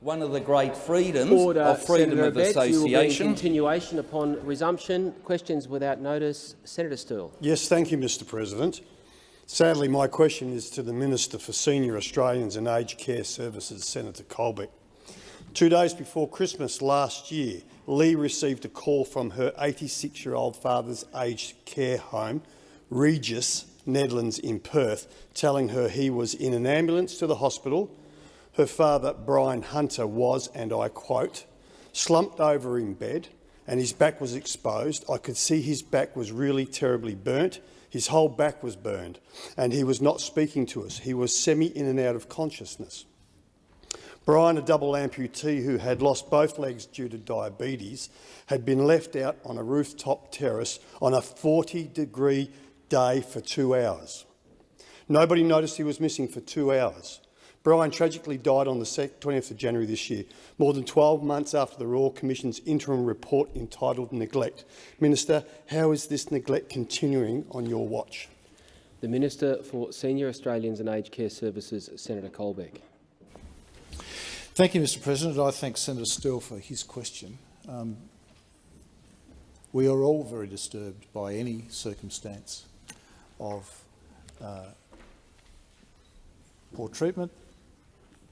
one of the great freedoms Order, of freedom Senator of Abetz. You will be in association. continuation upon resumption. Questions without notice. Senator Sterle. Yes, thank you, Mr President. Sadly, my question is to the Minister for Senior Australians and Aged Care Services, Senator Colbeck. Two days before Christmas last year, Lee received a call from her 86-year-old father's aged care home, Regis Nedlands in Perth, telling her he was in an ambulance to the hospital. Her father, Brian Hunter, was, and I quote, slumped over in bed and his back was exposed. I could see his back was really terribly burnt. His whole back was burned, and he was not speaking to us. He was semi in and out of consciousness. Brian, a double amputee who had lost both legs due to diabetes, had been left out on a rooftop terrace on a 40-degree day for two hours. Nobody noticed he was missing for two hours. Brian tragically died on the 20th of January this year, more than 12 months after the Royal Commission's interim report entitled Neglect. Minister, how is this neglect continuing on your watch? The Minister for Senior Australians and Aged Care Services, Senator Colbeck. Thank you, Mr President. I thank Senator Sterle for his question. Um, we are all very disturbed by any circumstance of uh, poor treatment,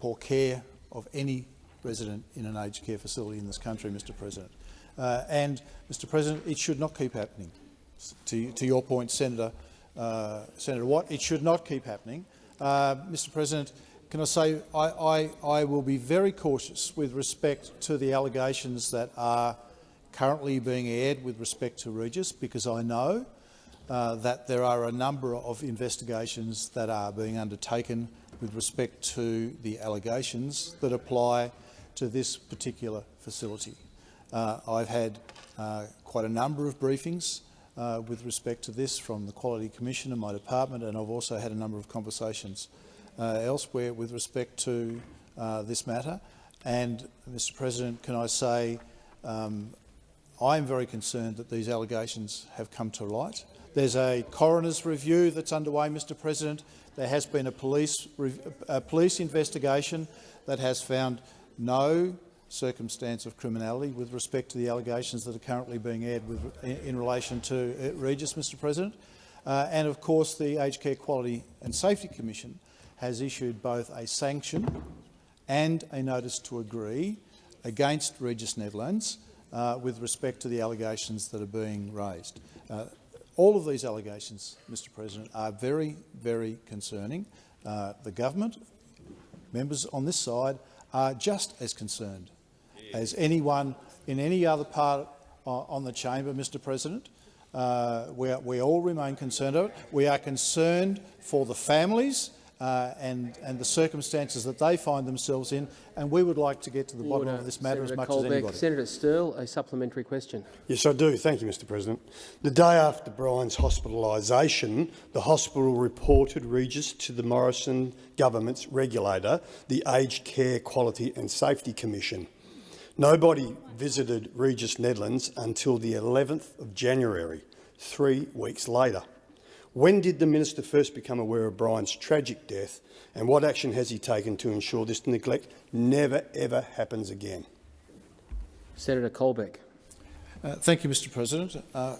poor care of any resident in an aged care facility in this country, Mr President. Uh, and, Mr President, it should not keep happening. To, to your point, Senator, uh, Senator Watt, it should not keep happening. Uh, Mr President, can I say I, I, I will be very cautious with respect to the allegations that are currently being aired with respect to Regis, because I know uh, that there are a number of investigations that are being undertaken with respect to the allegations that apply to this particular facility. Uh, I've had uh, quite a number of briefings uh, with respect to this from the Quality Commission and my department, and I've also had a number of conversations uh, elsewhere with respect to uh, this matter. And, Mr President, can I say um, I'm very concerned that these allegations have come to light. There's a coroner's review that's underway, Mr President. There has been a police, a police investigation that has found no circumstance of criminality with respect to the allegations that are currently being aired with, in, in, relation to uh, Regis, Mr President. Uh, and of course the Aged Care Quality and Safety Commission has issued both a sanction and a notice to agree against Regis Nedlands uh, with respect to the allegations that are being raised. Uh, all of these allegations, Mr President, are very, very concerning. Uh, the government, members on this side, are just as concerned as anyone in any other part uh, on the chamber, Mr President. Uh, we, are, we all remain concerned of it. We are concerned for the families uh, and, and the circumstances that they find themselves in, and we would like to get to the bottom Order. of this matter Senator as much Colbeck. as anybody. Senator Sterle, a supplementary question. Yes, I do. Thank you, Mr President. The day after Brian's hospitalisation, the hospital reported Regis to the Morrison government's regulator, the Aged Care Quality and Safety Commission. Nobody visited Regis Nedlands until the 11th of January, three weeks later. When did the minister first become aware of Brian's tragic death and what action has he taken to ensure this neglect never ever happens again? Senator Colbeck. Uh, thank you, Mr President. Uh,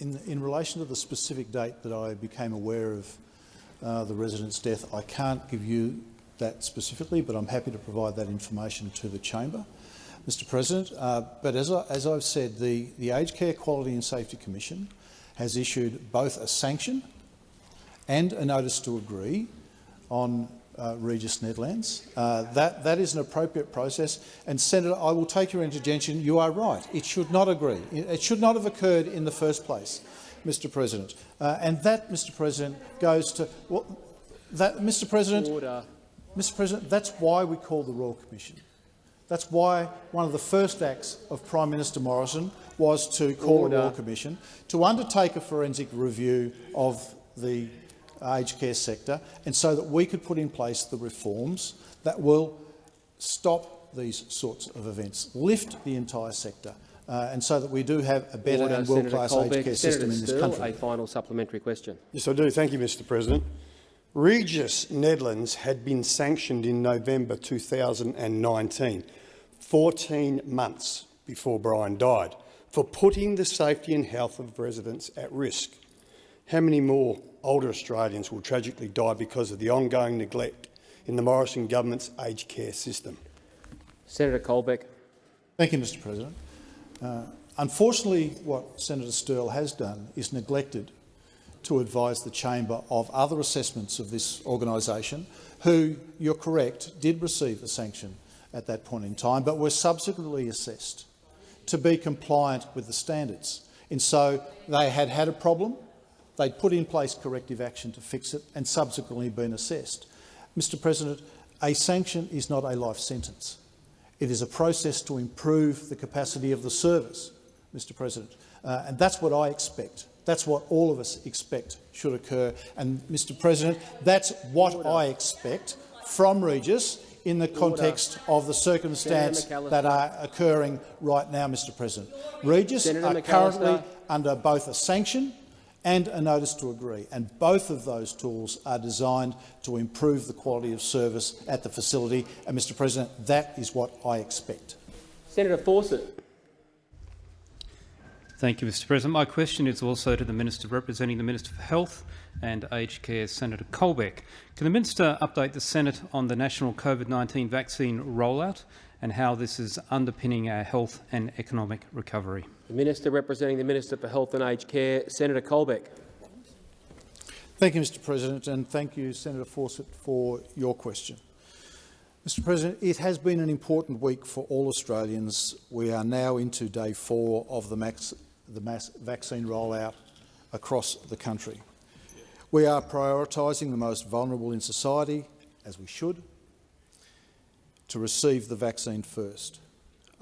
in, in, relation to the specific date that I became aware of uh, the resident's death, I can't give you that specifically, but I'm happy to provide that information to the chamber. Mr President, uh, but as, I, as I've said, the, the Aged Care Quality and Safety Commission has issued both a sanction and a notice to agree on uh, Regis Nedlands. Uh, that, that is an appropriate process. And Senator, I will take your intervention. You are right. It should not agree. It should not have occurred in the first place, Mr President. Uh, and that, Mr President, goes to well, that, Mr President. Order. Mr President, that's why we call the Royal Commission. That's why one of the first acts of Prime Minister Morrison was to call Order. a Royal Commission to undertake a forensic review of the aged care sector and so that we could put in place the reforms that will stop these sorts of events, lift the entire sector, uh, and so that we do have a better Order, and world-class aged care Senator system in this country. A final supplementary question. Yes, I do. Thank you, Mr President. Regis Nedlands had been sanctioned in November 2019, 14 months before Brian died, for putting the safety and health of residents at risk. How many more older Australians will tragically die because of the ongoing neglect in the Morrison government's aged care system? Senator Colbeck. Thank you, Mr President. Uh, unfortunately, what Senator Sterle has done is neglected to advise the chamber of other assessments of this organisation, who, you're correct, did receive a sanction at that point in time, but were subsequently assessed to be compliant with the standards. And so they had had a problem, they'd put in place corrective action to fix it and subsequently been assessed. Mr President, a sanction is not a life sentence. It is a process to improve the capacity of the service, Mr President, uh, and that's what I expect. That's what all of us expect should occur. And, Mr President, that's what I expect from Regis in the context of the circumstance that are occurring right now, Mr President. Regis Senator are McAllister. currently under both a sanction and a notice to agree, and both of those tools are designed to improve the quality of service at the facility. And, Mr President, that is what I expect. Senator Fawcett. Thank you, Mr President. My question is also to the Minister representing the Minister for Health and Aged Care, Senator Colbeck. Can the Minister update the Senate on the national COVID-19 vaccine rollout and how this is underpinning our health and economic recovery? The Minister representing the Minister for Health and Aged Care, Senator Colbeck. Thank you, Mr President, and thank you, Senator Fawcett, for your question. Mr President, it has been an important week for all Australians. We are now into day four of the, max, the mass vaccine rollout across the country. We are prioritising the most vulnerable in society, as we should, to receive the vaccine first.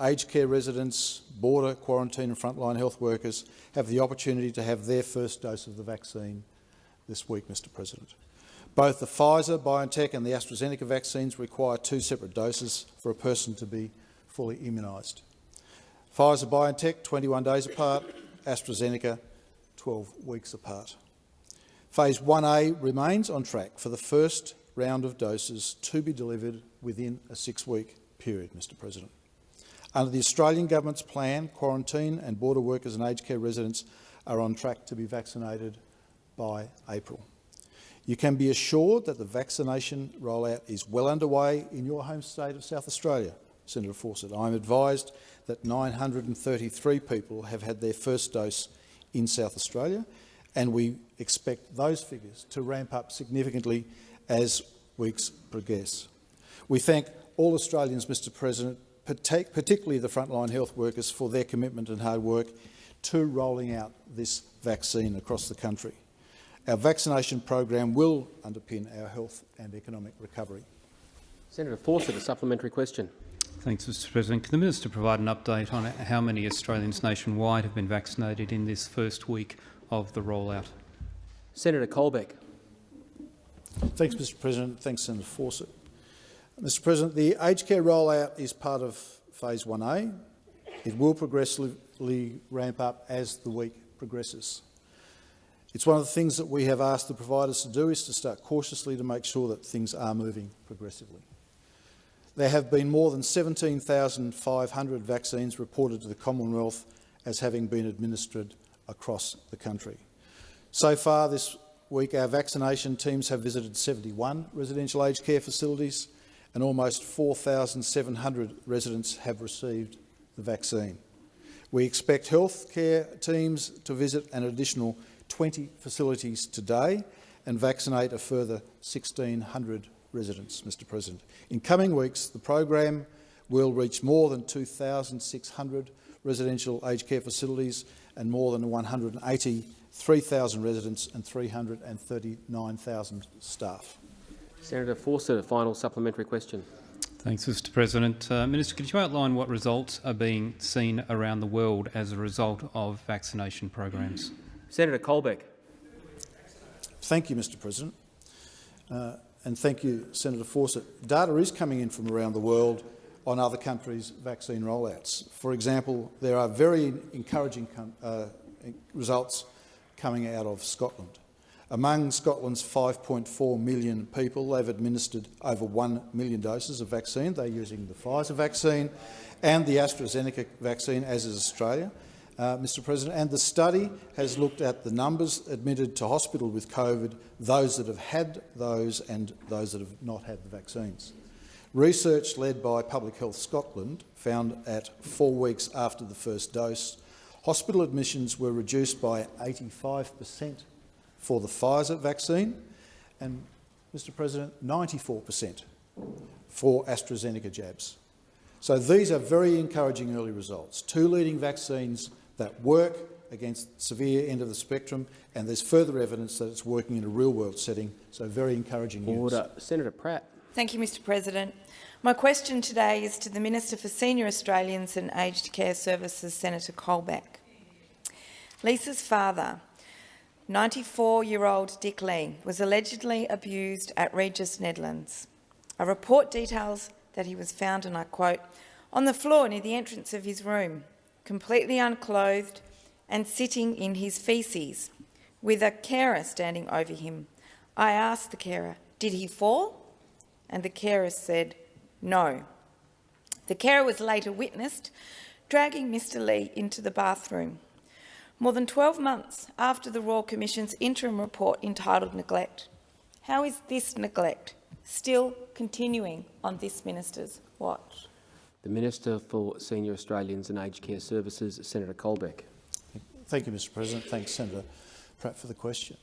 Aged care residents, border, quarantine and frontline health workers have the opportunity to have their first dose of the vaccine this week, Mr President. Both the Pfizer, BioNTech and the AstraZeneca vaccines require two separate doses for a person to be fully immunised. Pfizer, BioNTech, 21 days apart, AstraZeneca, 12 weeks apart. Phase 1A remains on track for the first round of doses to be delivered within a six-week period, Mr President. Under the Australian Government's plan, quarantine and border workers and aged care residents are on track to be vaccinated by April. You can be assured that the vaccination rollout is well underway in your home state of South Australia, Senator Fawcett. I'm advised that 933 people have had their first dose in South Australia, and we expect those figures to ramp up significantly as weeks progress. We thank all Australians, Mr President, particularly the frontline health workers, for their commitment and hard work to rolling out this vaccine across the country. Our vaccination program will underpin our health and economic recovery. Senator Fawcett, a supplementary question. Thanks, Mr President. Can the Minister provide an update on how many Australians nationwide have been vaccinated in this first week of the rollout? Senator Colbeck. Thanks, Mr President. Thanks, Senator Fawcett. Mr President, the aged care rollout is part of Phase 1A. It will progressively ramp up as the week progresses. It's one of the things that we have asked the providers to do is to start cautiously to make sure that things are moving progressively. There have been more than 17,500 vaccines reported to the Commonwealth as having been administered across the country. So far this week, our vaccination teams have visited 71 residential aged care facilities and almost 4,700 residents have received the vaccine. We expect healthcare teams to visit an additional 20 facilities today and vaccinate a further 1,600 residents, Mr President. In coming weeks, the program will reach more than 2,600 residential aged care facilities and more than 183,000 residents and 339,000 staff. Senator Fawcett, a final supplementary question. Thanks, Mr President. Uh, Minister, could you outline what results are being seen around the world as a result of vaccination programs? Senator Colbeck. Thank you, Mr President. Uh, and thank you, Senator Fawcett. Data is coming in from around the world on other countries' vaccine rollouts. For example, there are very encouraging uh, results coming out of Scotland. Among Scotland's 5.4 million people, they've administered over 1 million doses of vaccine. They're using the Pfizer vaccine and the AstraZeneca vaccine, as is Australia, uh, Mr President. And the study has looked at the numbers admitted to hospital with COVID, those that have had those and those that have not had the vaccines. Research led by Public Health Scotland found at four weeks after the first dose, hospital admissions were reduced by 85 per cent for the Pfizer vaccine and, Mr President, 94 per cent for AstraZeneca jabs. So these are very encouraging early results. Two leading vaccines that work against severe end of the spectrum, and there's further evidence that it's working in a real-world setting, so very encouraging news. Order. Senator Pratt. Thank you, Mr President. My question today is to the Minister for Senior Australians and Aged Care Services, Senator Colbeck. Lisa's father, 94-year-old Dick Lee, was allegedly abused at Regis Nedlands. A report details that he was found, and I quote, on the floor near the entrance of his room, completely unclothed and sitting in his faeces, with a carer standing over him. I asked the carer, did he fall? And the carer said, no. The carer was later witnessed dragging Mr Lee into the bathroom. More than 12 months after the Royal Commission's interim report entitled Neglect. How is this neglect still continuing on this minister's watch? The Minister for Senior Australians and Aged Care Services, Senator Colbeck. Thank you, Mr President. Thanks, Senator Pratt, for the question.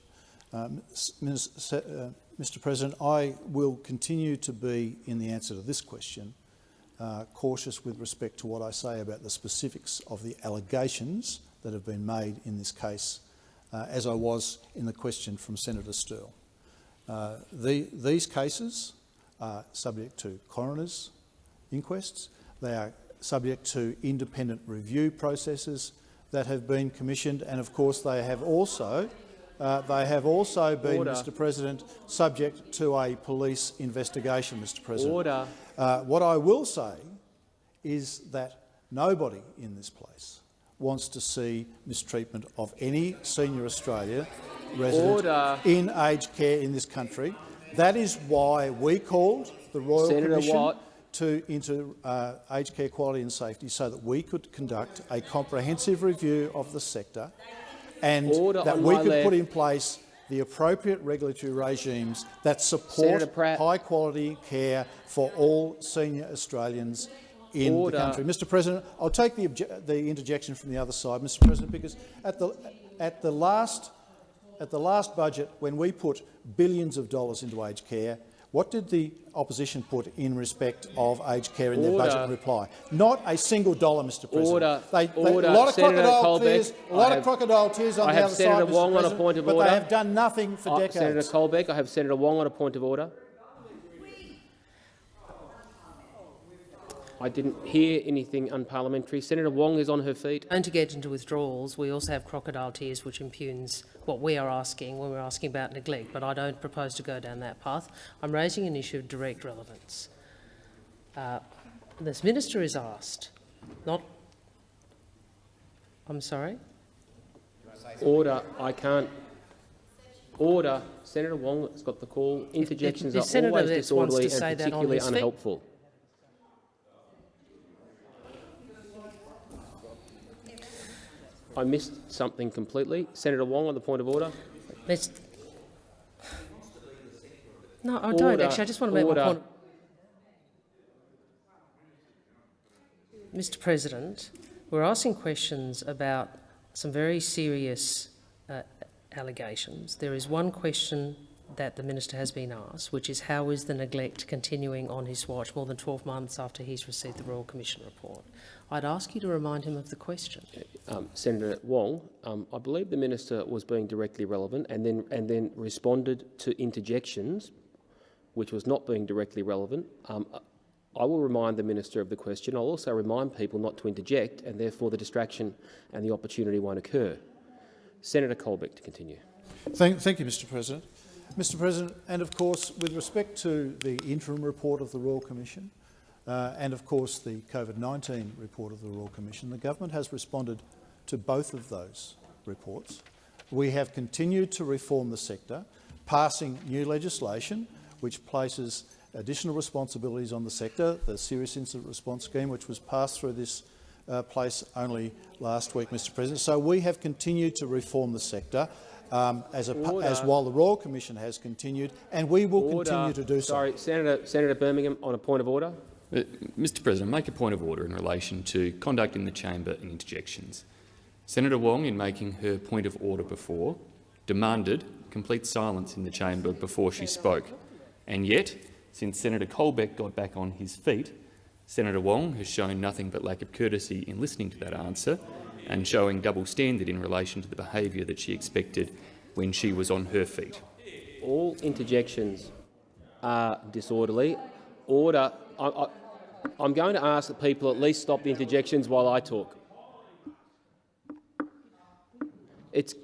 Um, Mr President, I will continue to be, in the answer to this question, uh, cautious with respect to what I say about the specifics of the allegations that have been made in this case, uh, as I was in the question from Senator Sterle. Uh, the, these cases are subject to coroners' inquests. They are subject to independent review processes that have been commissioned, and of course they have also uh, they have also been, Order. Mr President, subject to a police investigation, Mr President. Order. Uh, what I will say is that nobody in this place wants to see mistreatment of any senior Australia resident Order. in aged care in this country. That is why we called the Royal Senator Commission Watt. To, into uh, aged care quality and safety so that we could conduct a comprehensive review of the sector and Order that we could put in place the appropriate regulatory regimes that support high-quality care for all senior Australians in Order. the country. Mr President, I'll take the, the interjection from the other side, Mr President, because at the, at the last at the last budget, when we put billions of dollars into aged care, what did the opposition put in respect of aged care in their budget reply? Not a single dollar, Mr President. Order. They, they, Order. A lot of Senator crocodile Colbeck, tears, a lot I of have- crocodile tears on I the have other Senator side, Mr Wong on a point of but order. they have done nothing for Uh, decades. Senator Colbeck, I have Senator Wong on a point of order. I didn't hear anything unparliamentary. Senator Wong is on her feet. And to get into withdrawals, we also have crocodile tears, which impugns what we are asking when we're asking about neglect, but I don't propose to go down that path. I'm raising an issue of direct relevance. Uh, this minister is asked, not... I'm sorry? Order. I can't. Order. Senator Wong has got the call. Interjections the are senator always disorderly and particularly unhelpful. I missed something completely. Senator Wong on the point of order. No, I don't actually. I just want to make Order. my point. Mr President, we're asking questions about some very serious uh, allegations. There is one question that the minister has been asked, which is how is the neglect continuing on his watch more than 12 months after he's received the Royal Commission report? I'd ask you to remind him of the question. Um, Senator Wong, um, I believe the minister was being directly relevant and then and then responded to interjections, which was not being directly relevant. Um, I will remind the minister of the question. I'll also remind people not to interject, and therefore the distraction and the opportunity won't occur. Senator Colbeck to continue. Thank, thank you, Mr President. Mr President, and of course, with respect to the interim report of the Royal Commission, uh, and of course the COVID-19 report of the Royal Commission, the government has responded to both of those reports We have continued to reform the sector, passing new legislation which places additional responsibilities on the sector, the Serious Incident Response Scheme, which was passed through this uh, place only last week, Mr President. So we have continued to reform the sector um, as, a, as while the Royal Commission has continued, and we will Order. continue to do so. Sorry, Senator, Senator Birmingham, on a point of order. Uh, Mr President, make a point of order in relation to conduct in the chamber and interjections. Senator Wong, in making her point of order before, demanded complete silence in the chamber before she spoke. And yet, since Senator Colbeck got back on his feet, Senator Wong has shown nothing but lack of courtesy in listening to that answer and showing double standard in relation to the behaviour that she expected when she was on her feet. All interjections are disorderly. Order. I, I'm going to ask that people at least stop the interjections while I talk. It's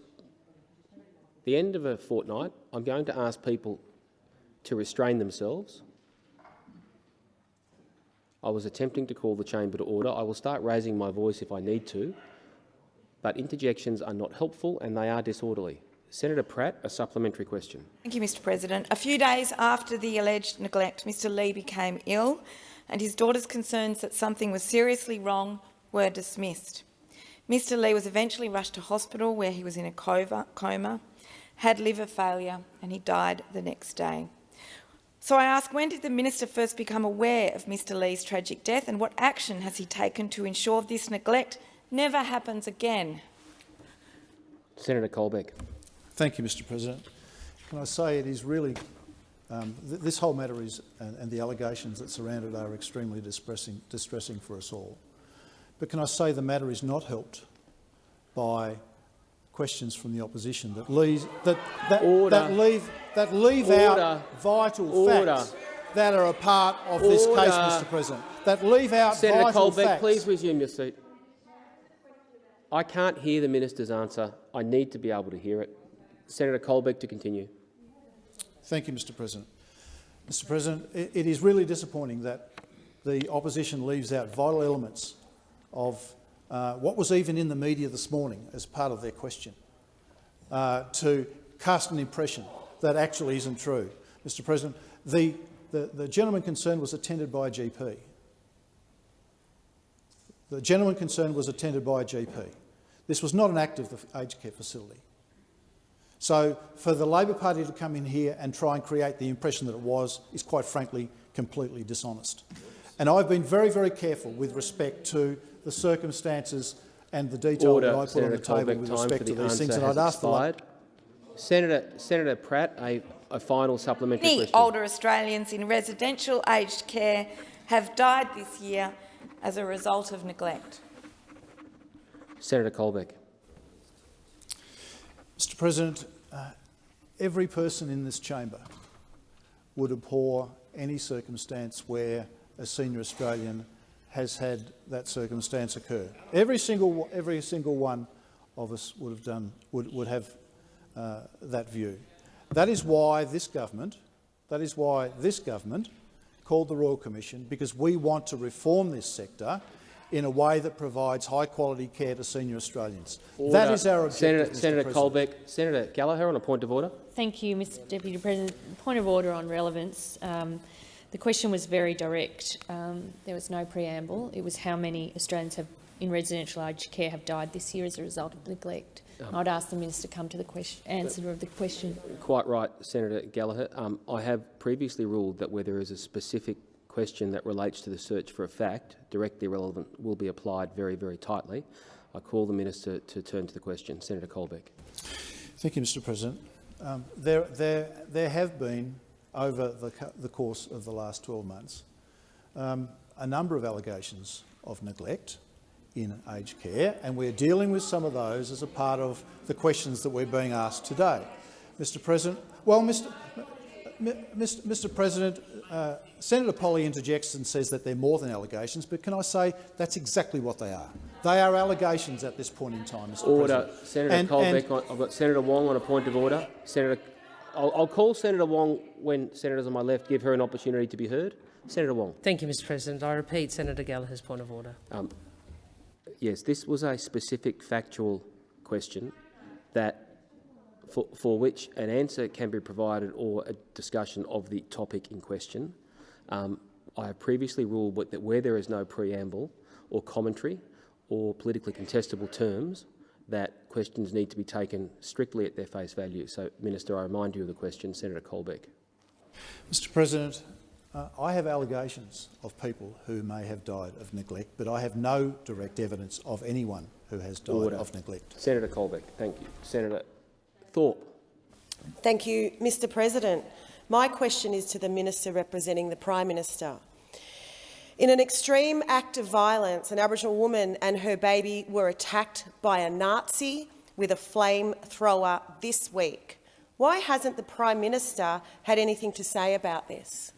the end of a fortnight. I'm going to ask people to restrain themselves. I was attempting to call the chamber to order. I will start raising my voice if I need to, but interjections are not helpful and they are disorderly. Senator Pratt, a supplementary question. Thank you, Mr President. A few days after the alleged neglect, Mr Lee became ill and his daughter's concerns that something was seriously wrong were dismissed. Mr Lee was eventually rushed to hospital where he was in a coma, had liver failure and he died the next day. So I ask, when did the minister first become aware of Mr Lee's tragic death and what action has he taken to ensure this neglect never happens again? Senator Colbeck. Thank you, Mr President. Can I say it is really, um, th this whole matter is, and, and, the allegations that surround it are extremely distressing, distressing for us all. But can I say the matter is not helped by questions from the opposition that leave that that, that leave that leave Order. out vital Order. facts that are a part of Order. this case, Mr. President. That leave out Senator vital Colbeck, facts. please resume your seat. I can't hear the minister's answer. I need to be able to hear it. Senator Colbeck to continue. Thank you, Mr. President. Mr. President, it, is really disappointing that the opposition leaves out vital elements of uh, what was even in the media this morning as part of their question, uh, to cast an impression that actually isn't true. Mr President, the, the, the gentleman concerned was attended by a GP. The gentleman concerned was attended by a GP. This was not an act of the aged care facility. So for the Labor Party to come in here and try and create the impression that it was is, quite frankly, completely dishonest. And I've been very, very careful with respect to the circumstances and the detail Order, that I put Senator on the table Colbeck, with respect for to the these things. And I'd has ask the expired. Senator, Senator Pratt, a, a final supplementary Many question. older Australians in residential aged care have died this year as a result of neglect. Senator Colbeck. Mr President, uh, every person in this chamber would abhor any circumstance where a senior Australian has had that circumstance occur. Every single, every single one of us would have done, would, would have uh, that view. That is why this government, that is why this government called the Royal Commission, because we want to reform this sector in a way that provides high-quality care to senior Australians. Order. That is our objective, Senator, Mr. Senator Colbeck. Senator Gallagher on a point of order. Thank you, Mr Deputy President. Point of order on relevance. Um, the question was very direct. Um, there was no preamble. It was how many Australians have, in residential aged care have died this year as a result of neglect. Um, I'd ask the minister to come to the question, answer of the question. Quite right, Senator Gallagher. Um, I have previously ruled that where there is a specific question that relates to the search for a fact, directly relevant, will be applied very, very tightly. I call the minister to turn to the question. Senator Colbeck. Thank you, Mr President. Um, there, there, there have been, over the, the course of the last 12 months, um, a number of allegations of neglect in aged care, and we're dealing with some of those as a part of the questions that we're being asked today. Mr President, well, Mr, Mr, Mr President, uh, Senator Polley interjects and says that they're more than allegations, but can I say that's exactly what they are. They are allegations at this point in time, Mr Order. President. Senator And- Colbeck. and- I've got Senator Wong on a point of order. Senator, I'll, I'll call Senator Wong when senators on my left give her an opportunity to be heard. Senator Wong. Thank you, Mr President. I repeat Senator Gallagher's point of order. Um, yes, this was a specific factual question that for, for which an answer can be provided or a discussion of the topic in question. Um, I have previously ruled that where there is no preamble or commentary or politically contestable terms, that questions need to be taken strictly at their face value. So, Minister, I remind you of the question. Senator Colbeck. Mr President, uh, I have allegations of people who may have died of neglect, but I have no direct evidence of anyone who has died Order. of neglect. Senator Colbeck, thank you. Senator Thorpe. Thank you, Mr President. My question is to the Minister representing the Prime Minister. In an extreme act of violence, an Aboriginal woman and her baby were attacked by a Nazi with a flamethrower this week. Why hasn't the Prime Minister had anything to say about this?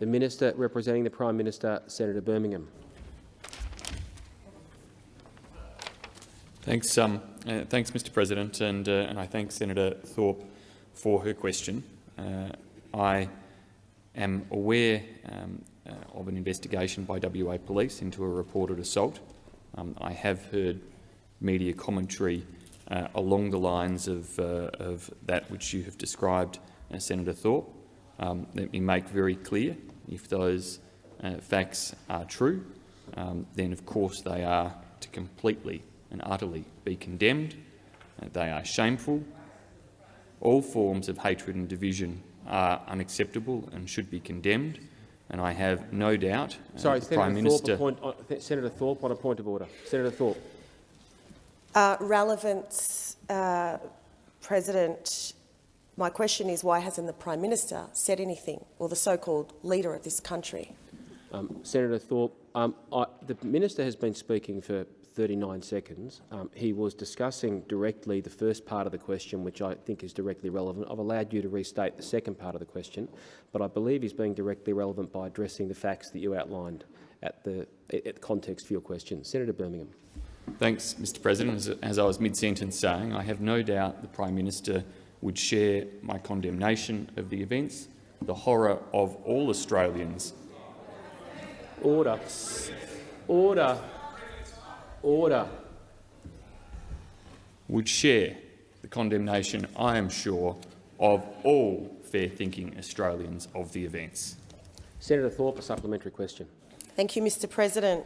The Minister representing the Prime Minister, Senator Birmingham. Thanks, um, uh, thanks, Mr. President, and, uh, and I thank Senator Thorpe for her question. Uh, I am aware um, uh, of an investigation by WA Police into a reported assault. Um, I have heard media commentary uh, along the lines of, uh, of, that which you have described, Senator Thorpe. Um, let me make very clear, if those facts are true, um, then of course they are to completely and utterly be condemned. Uh, they are shameful. All forms of hatred and division are unacceptable and should be condemned. And I have no doubt uh, Sorry, the Senator Prime Thorpe, Minister. point, uh, Senator Thorpe on a point of order. Senator Thorpe. Uh, relevance, uh, President. My question is why hasn't the Prime Minister said anything, or the so-called leader of this country? Um, Senator Thorpe, um, I, the minister has been speaking for 39 seconds. Um, he was discussing directly the first part of the question, which I think is directly relevant. I've allowed you to restate the second part of the question, but I believe he's being directly relevant by addressing the facts that you outlined at the, at context for your question. Senator Birmingham. Thanks, Mr President. As, as I was mid-sentence saying, I have no doubt the Prime Minister would share my condemnation of the events, the horror of all Australians. Order. Order. Order. Would share the condemnation, I am sure, of all fair-thinking Australians of the events. Senator Thorpe, a supplementary question. Thank you, Mr President.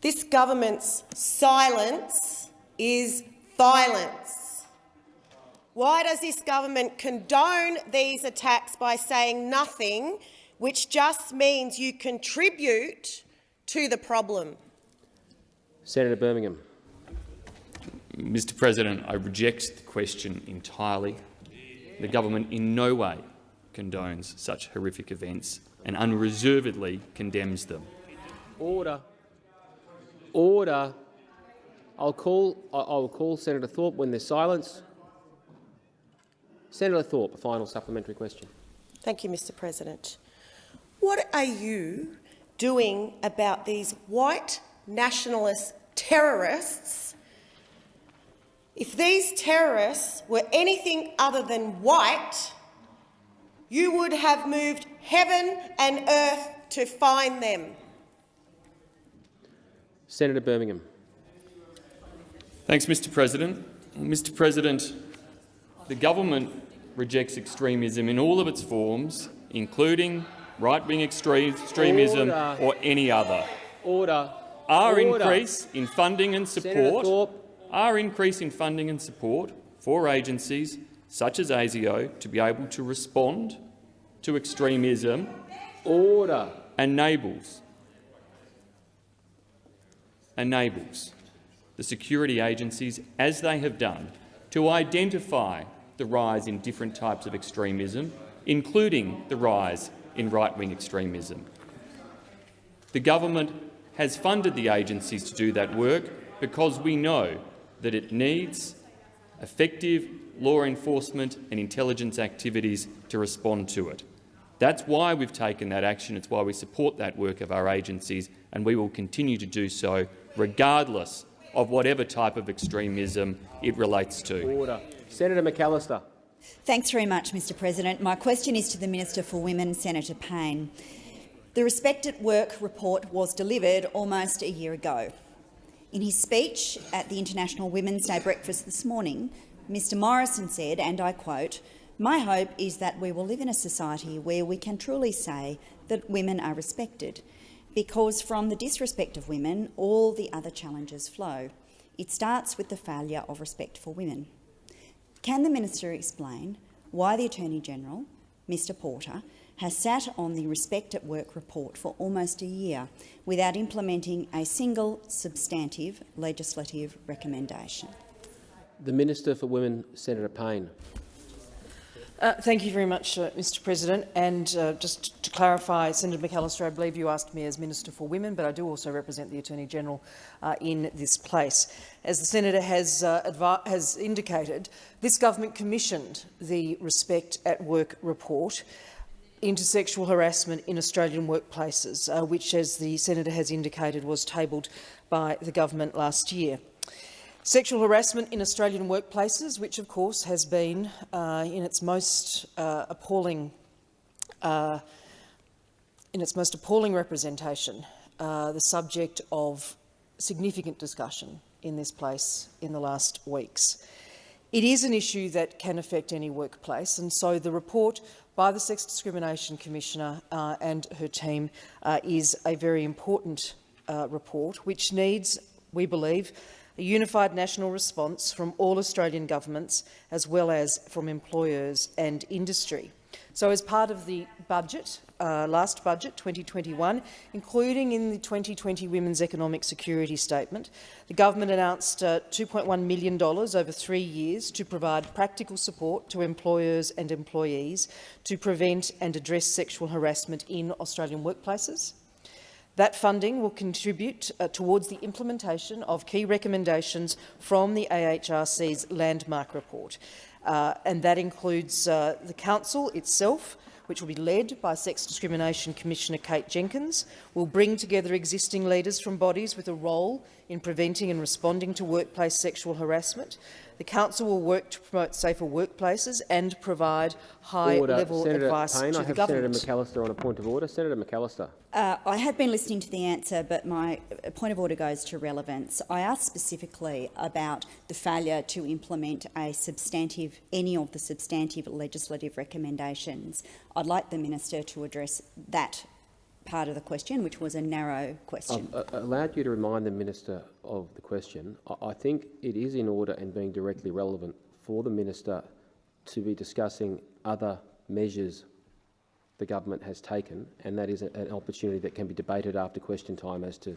This government's silence is violence. Why does this government condone these attacks by saying nothing, which just means you contribute to the problem? Senator Birmingham. Mr President, I reject the question entirely. The government in no way condones such horrific events and unreservedly condemns them. Order. Order. I'll call, I'll call Senator Thorpe when there's silence. Senator Thorpe, a final supplementary question. Thank you, Mr President. What are you doing about these white nationalist terrorists, if these terrorists were anything other than white, you would have moved heaven and earth to find them. Senator Birmingham. Thanks, Mr President. Mr President, the government rejects extremism in all of its forms, including right-wing extremism Order. or any other. Order. Our Order. increase in funding and support, our increase in funding and support for agencies such as ASIO to be able to respond to extremism Order. enables enables the security agencies, as they have done, to identify the rise in different types of extremism, including the rise in right-wing extremism. The government has funded the agencies to do that work because we know that it needs effective law enforcement and intelligence activities to respond to it. That's why we've taken that action. It's why we support that work of our agencies, and we will continue to do so regardless of whatever type of extremism it relates to. Order. Senator McAllister. Thanks very much, Mr President. My question is to the Minister for Women, Senator Payne. The Respect at Work report was delivered almost a year ago. In his speech at the International Women's Day breakfast this morning, Mr Morrison said, and I quote, my hope is that we will live in a society where we can truly say that women are respected, because from the disrespect of women, all the other challenges flow. It starts with the failure of respect for women. Can the minister explain why the Attorney-General, Mr Porter, has sat on the Respect at Work report for almost a year without implementing a single substantive legislative recommendation? The Minister for Women, Senator Payne. Uh, thank you very much, uh, Mr President. And uh, just to clarify, Senator McAllister, I believe you asked me as Minister for Women, but I do also represent the Attorney-General uh, in this place. As the Senator has, uh, has indicated, this government commissioned the Respect at Work report into sexual harassment in Australian workplaces, uh, which, as the Senator has indicated, was tabled by the government last year. Sexual harassment in Australian workplaces, which of course has been uh, in its most uh, appalling uh, in its most appalling representation, uh, the subject of significant discussion in this place in the last weeks. It is an issue that can affect any workplace, and so the report by the Sex Discrimination Commissioner uh, and her team uh, is a very important report, which needs, we believe, a unified national response from all Australian governments, as well as from employers and industry. So as part of the budget, uh, last budget, 2021, including in the 2020 Women's Economic Security Statement, the government announced uh, $2.1 million over three years to provide practical support to employers and employees to prevent and address sexual harassment in Australian workplaces. That funding will contribute uh, towards the implementation of key recommendations from the AHRC's landmark report, uh, and that includes uh, the Council itself, which will be led by Sex Discrimination Commissioner Kate Jenkins, will bring together existing leaders from bodies with a role in preventing and responding to workplace sexual harassment. The Council will work to promote safer workplaces and provide high-level advice Payne, to I the have government. Senator McAllister on a point of order. Senator McAllister. Uh, I have been listening to the answer, but my point of order goes to relevance. I asked specifically about the failure to implement a substantive, any of the substantive legislative recommendations. I'd like the minister to address that part of the question, which was a narrow question. I've uh, allowed you to remind the minister of the question. I, I think it is in order and being directly relevant for the minister to be discussing other measures the government has taken, and that is an opportunity that can be debated after question time as to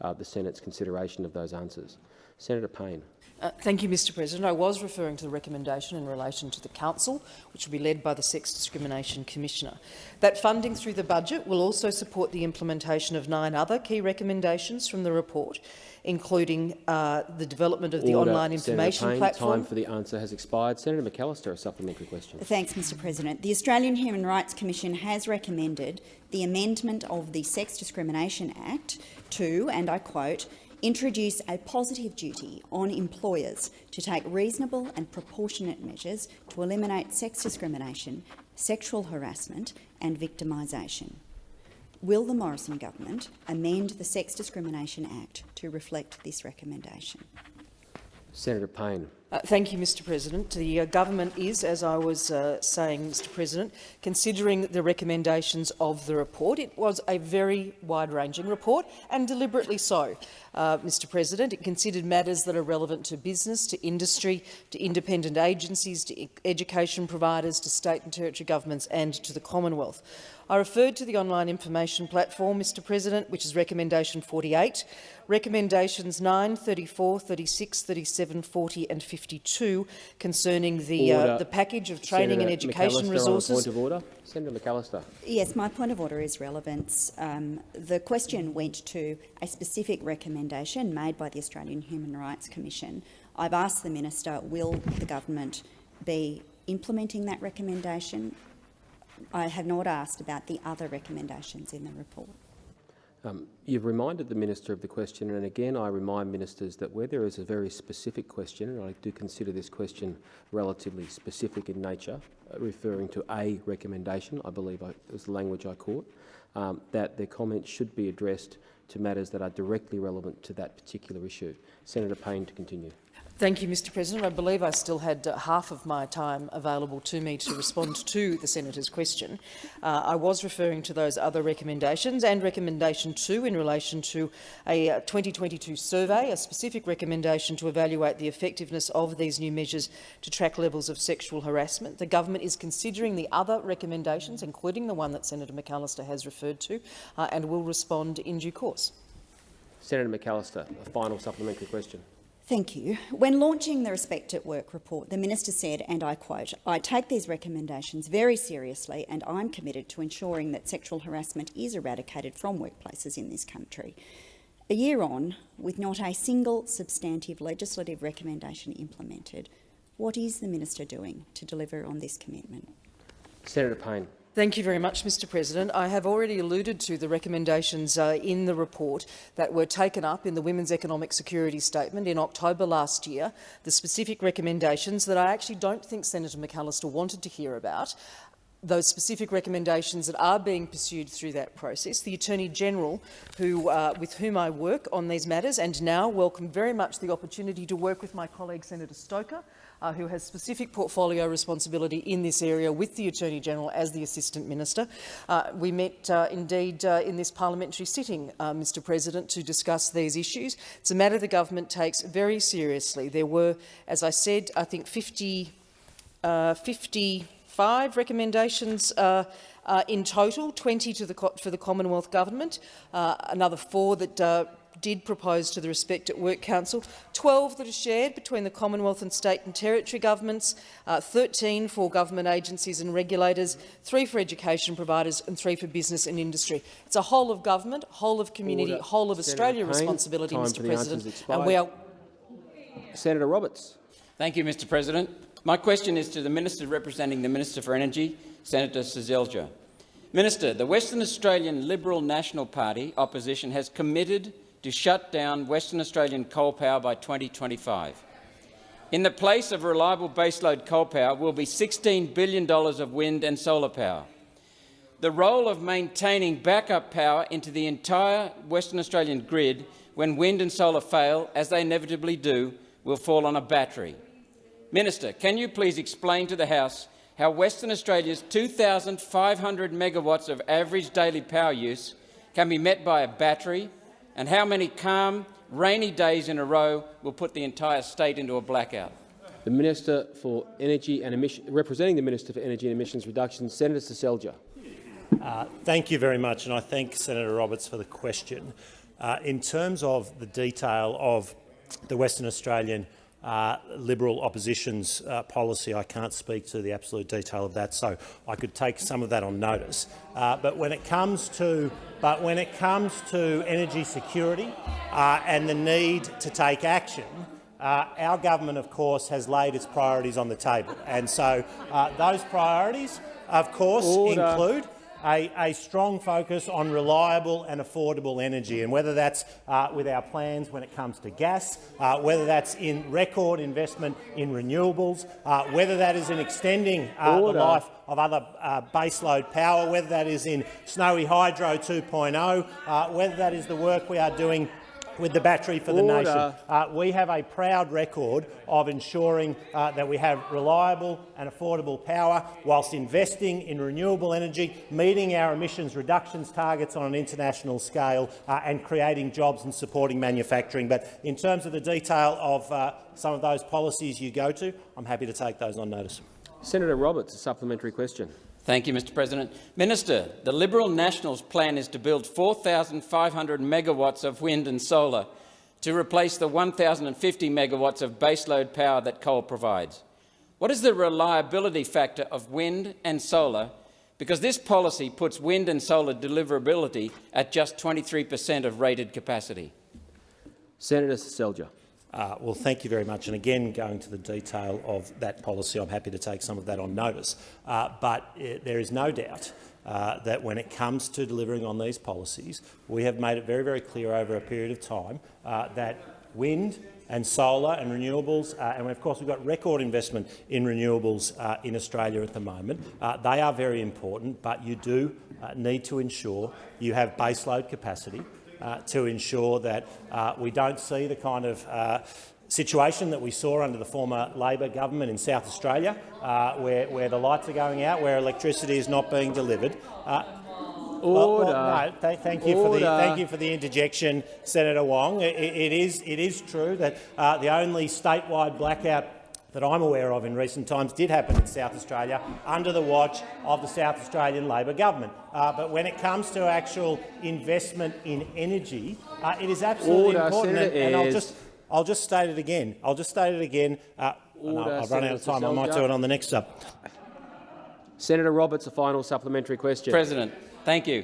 uh, the Senate's consideration of those answers. Senator Payne. Uh, thank you, Mr President. I was referring to the recommendation in relation to the Council, which will be led by the Sex Discrimination Commissioner. That funding through the budget will also support the implementation of nine other key recommendations from the report, including uh, the development of the online information Senator Payne, platform. Time for the answer has expired. Senator McAllister, a supplementary question. Thanks, Mr President. The Australian Human Rights Commission has recommended the amendment of the Sex Discrimination Act to, and I quote, introduce a positive duty on employers to take reasonable and proportionate measures to eliminate sex discrimination, sexual harassment and victimisation. Will the Morrison government amend the Sex Discrimination Act to reflect this recommendation? Senator Payne. Uh, thank you, Mr President. The uh, government is, as I was uh, saying, Mr President, considering the recommendations of the report. It was a very wide-ranging report, and deliberately so, uh, Mr President. It considered matters that are relevant to business, to industry, to independent agencies, to education providers, to state and territory governments and to the Commonwealth. I referred to the online information platform, Mr President, which is recommendation 48. Recommendations 9, 34, 36, 37, 40 and 52 concerning the, uh, the package of training Senator and education McAllister resources. Point of order. Senator McAllister. Yes, my point of order is relevance. Um, the question went to a specific recommendation made by the Australian Human Rights Commission. I've asked the minister, will the government be implementing that recommendation I have not asked about the other recommendations in the report. Um, you've reminded the minister of the question, and again I remind ministers that where there is a very specific question, and I do consider this question relatively specific in nature, uh, referring to a recommendation, I believe I, was the language I caught, um, that their comments should be addressed to matters that are directly relevant to that particular issue. Senator Payne to continue. Thank you, Mr President. I believe I still had uh, half of my time available to me to respond to the senator's question. Uh, I was referring to those other recommendations and recommendation two in relation to a uh, 2022 survey, a specific recommendation to evaluate the effectiveness of these new measures to track levels of sexual harassment. The government is considering the other recommendations, including the one that Senator McAllister has referred to, uh, and will respond in due course. Senator McAllister, a final supplementary question. Thank you. When launching the Respect at Work report, the minister said, and I quote, I take these recommendations very seriously and I'm committed to ensuring that sexual harassment is eradicated from workplaces in this country. A year on, with not a single substantive legislative recommendation implemented, what is the minister doing to deliver on this commitment? Senator Payne. Thank you very much, Mr President. I have already alluded to the recommendations uh, in the report that were taken up in the Women's Economic Security Statement in October last year, the specific recommendations that I actually don't think Senator McAllister wanted to hear about, those specific recommendations that are being pursued through that process. The Attorney-General, who, uh, with whom I work on these matters and now welcome very much the opportunity to work with my colleague Senator Stoker uh, who has specific portfolio responsibility in this area with the Attorney-General as the Assistant Minister. Uh, we met uh, indeed uh, in this parliamentary sitting, uh, Mr President, to discuss these issues. It's a matter the government takes very seriously. There were, as I said, I think 50, uh, 55 recommendations in total, 20 to the, for the Commonwealth Government, another four that did propose to the Respect at Work Council, 12 that are shared between the Commonwealth and state and territory governments, uh, 13 for government agencies and regulators, three for education providers and three for business and industry. It's a whole of government, whole of community, Order. whole of Senator Australia Payne, responsibility, time Mr President. And we are Senator Roberts. Thank you, Mr President. My question is to the Minister representing the Minister for Energy, Senator Seselja. Minister, the Western Australian Liberal National Party opposition has committed to shut down Western Australian coal power by 2025. In the place of reliable baseload coal power will be $16 billion of wind and solar power. The role of maintaining backup power into the entire Western Australian grid when wind and solar fail, as they inevitably do, will fall on a battery. Minister, can you please explain to the House how Western Australia's 2,500 megawatts of average daily power use can be met by a battery and how many calm, rainy days in a row will put the entire state into a blackout? The Minister for Energy and Emission, representing the Minister for Energy and Emissions Reduction, Senator Seselja. Uh, thank you very much, and I thank Senator Roberts for the question. Uh, in terms of the detail of the Western Australian uh, Liberal opposition's uh, policy. I can't speak to the absolute detail of that, so I could take some of that on notice. Uh, but when it comes to, but when it comes to energy security uh, and the need to take action, uh, our government, of course, has laid its priorities on the table, and so uh, those priorities, of course, Order. include a, a, strong focus on reliable and affordable energy, and whether that's uh, with our plans when it comes to gas, uh, whether that's in record investment in renewables, uh, whether that is in extending uh, the life of other uh, baseload power, whether that is in Snowy Hydro 2.0, uh, whether that is the work we are doing with the battery for the Order. nation. Uh, we have a proud record of ensuring uh, that we have reliable and affordable power whilst investing in renewable energy, meeting our emissions reductions targets on an international scale uh, and creating jobs and supporting manufacturing. But in terms of the detail of uh, some of those policies you go to, I'm happy to take those on notice. Senator Roberts, a supplementary question. Thank you, Mr President. Minister, the Liberal Nationals' plan is to build 4,500 megawatts of wind and solar to replace the 1,050 megawatts of baseload power that coal provides. What is the reliability factor of wind and solar? Because this policy puts wind and solar deliverability at just 23 per cent of rated capacity. Senator Seselja. Uh, well, thank you very much. And again, going to the detail of that policy, I'm happy to take some of that on notice. Uh, but it, there is no doubt uh, that when it comes to delivering on these policies, we have made it very, very clear over a period of time uh, that wind and solar and renewables, uh, and of course we've got record investment in renewables uh, in Australia at the moment. Uh, they are very important, but you do uh, need to ensure you have baseload capacity uh, to ensure that uh, we don't see the kind of uh, situation that we saw under the former Labor government in South Australia, uh, where, where the lights are going out, where electricity is not being delivered. Uh, Order. well, well, no, th thank, you for the, thank you for the interjection, Senator Wong. it, it, is, it is true that uh, the only statewide blackout that I'm aware of in recent times did happen in South Australia under the watch of the South Australian Labor government. Uh, but when it comes to actual investment in energy, uh, it is absolutely Order, important. Senator and, and I'll just I'll just state it again. I'll just state it again. Uh, Order, I'll, I've run out of time. Senator I might do it on the next up. Senator Roberts, a final supplementary question. President, thank you.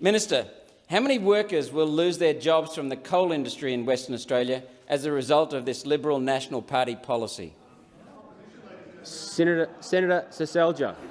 Minister, how many workers will lose their jobs from the coal industry in Western Australia as a result of this Liberal National Party policy? Senator, Senator Seselja.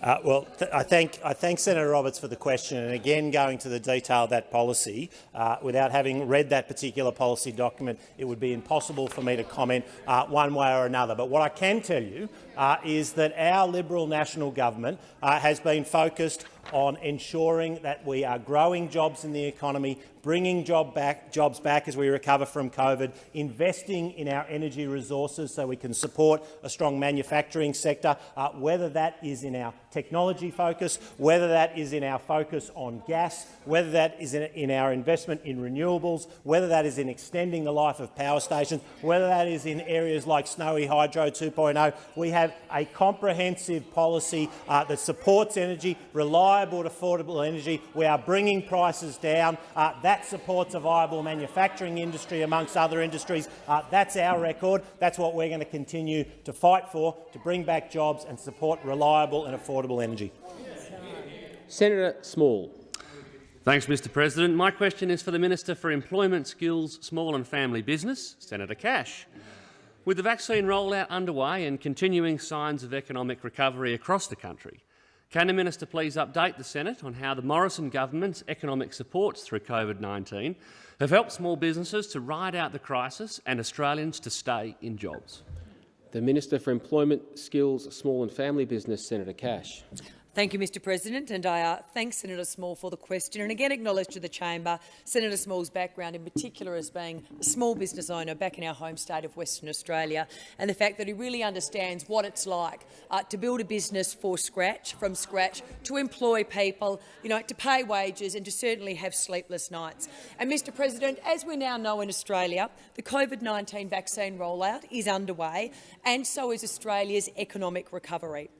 Uh, well, th I, thank, I thank Senator Roberts for the question, and again going to the detail of that policy. Uh, without having read that particular policy document, it would be impossible for me to comment uh, one way or another. But what I can tell you uh, is that our Liberal national government uh, has been focused on ensuring that we are growing jobs in the economy, bringing job back, jobs back as we recover from COVID, investing in our energy resources so we can support a strong manufacturing sector, uh, whether that is in our technology focus, whether that is in our focus on gas, whether that is in, in our investment in renewables, whether that is in extending the life of power stations, whether that is in areas like Snowy Hydro 2.0. We have a comprehensive policy uh, that supports energy, reliable and affordable energy. We are bringing prices down. Uh, that supports a viable manufacturing industry amongst other industries. Uh, that's our record. That's what we're going to continue to fight for, to bring back jobs and support reliable and affordable energy. Senator Small. Thanks, Mr President. My question is for the Minister for Employment, Skills, Small and Family Business, Senator Cash. With the vaccine rollout underway and continuing signs of economic recovery across the country, can the Minister please update the Senate on how the Morrison government's economic supports through COVID-19 have helped small businesses to ride out the crisis and Australians to stay in jobs? The Minister for Employment, Skills, Small and Family Business, Senator Cash. Thank you, Mr President, and I uh, thank Senator Small for the question and again acknowledge to the chamber Senator Small's background in particular as being a small business owner back in our home state of Western Australia and the fact that he really understands what it's like uh, to build a business for scratch, from scratch, to employ people, you know, to pay wages and to certainly have sleepless nights. And Mr President, as we now know in Australia, the COVID-19 vaccine rollout is underway and so is Australia's economic recovery.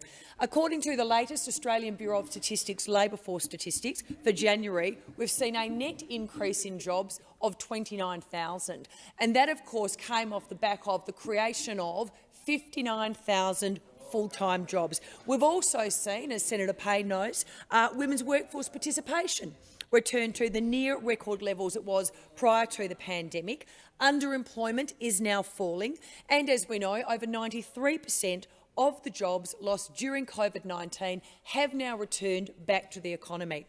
According to the latest Australian Bureau of Statistics labour force statistics for January, we've seen a net increase in jobs of 29,000. And that, of course, came off the back of the creation of 59,000 full-time jobs. We've also seen, as Senator Payne knows, uh, women's workforce participation return to the near record levels it was prior to the pandemic. Underemployment is now falling, and as we know, over 93 per cent of the jobs lost during COVID-19 have now returned back to the economy.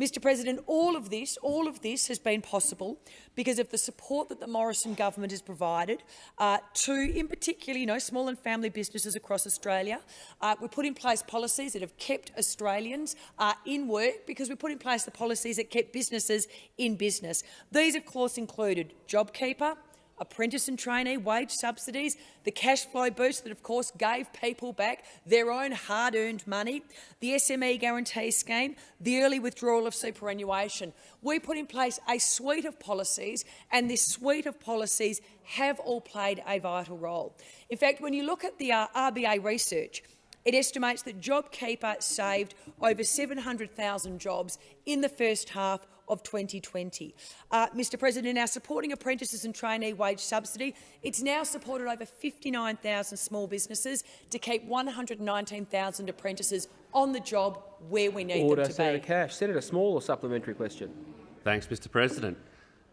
Mr President, all of this, all of this has been possible because of the support that the Morrison government has provided uh, to, in particular, you know, small and family businesses across Australia. Uh, we put in place policies that have kept Australians uh, in work because we put in place the policies that kept businesses in business. These, of course, included JobKeeper, apprentice and trainee wage subsidies, the cash flow boost that of course gave people back their own hard-earned money, the SME guarantee scheme, the early withdrawal of superannuation. We put in place a suite of policies and this suite of policies have all played a vital role. In fact, when you look at the uh, RBA research, it estimates that JobKeeper saved over 700,000 jobs in the first half of 2020. Uh, Mr President, our supporting apprentices and trainee wage subsidy, it's now supported over 59,000 small businesses to keep 119,000 apprentices on the job where we need Order, them to Senator be. Cash. Senator Small, a supplementary question. Thanks, Mr President.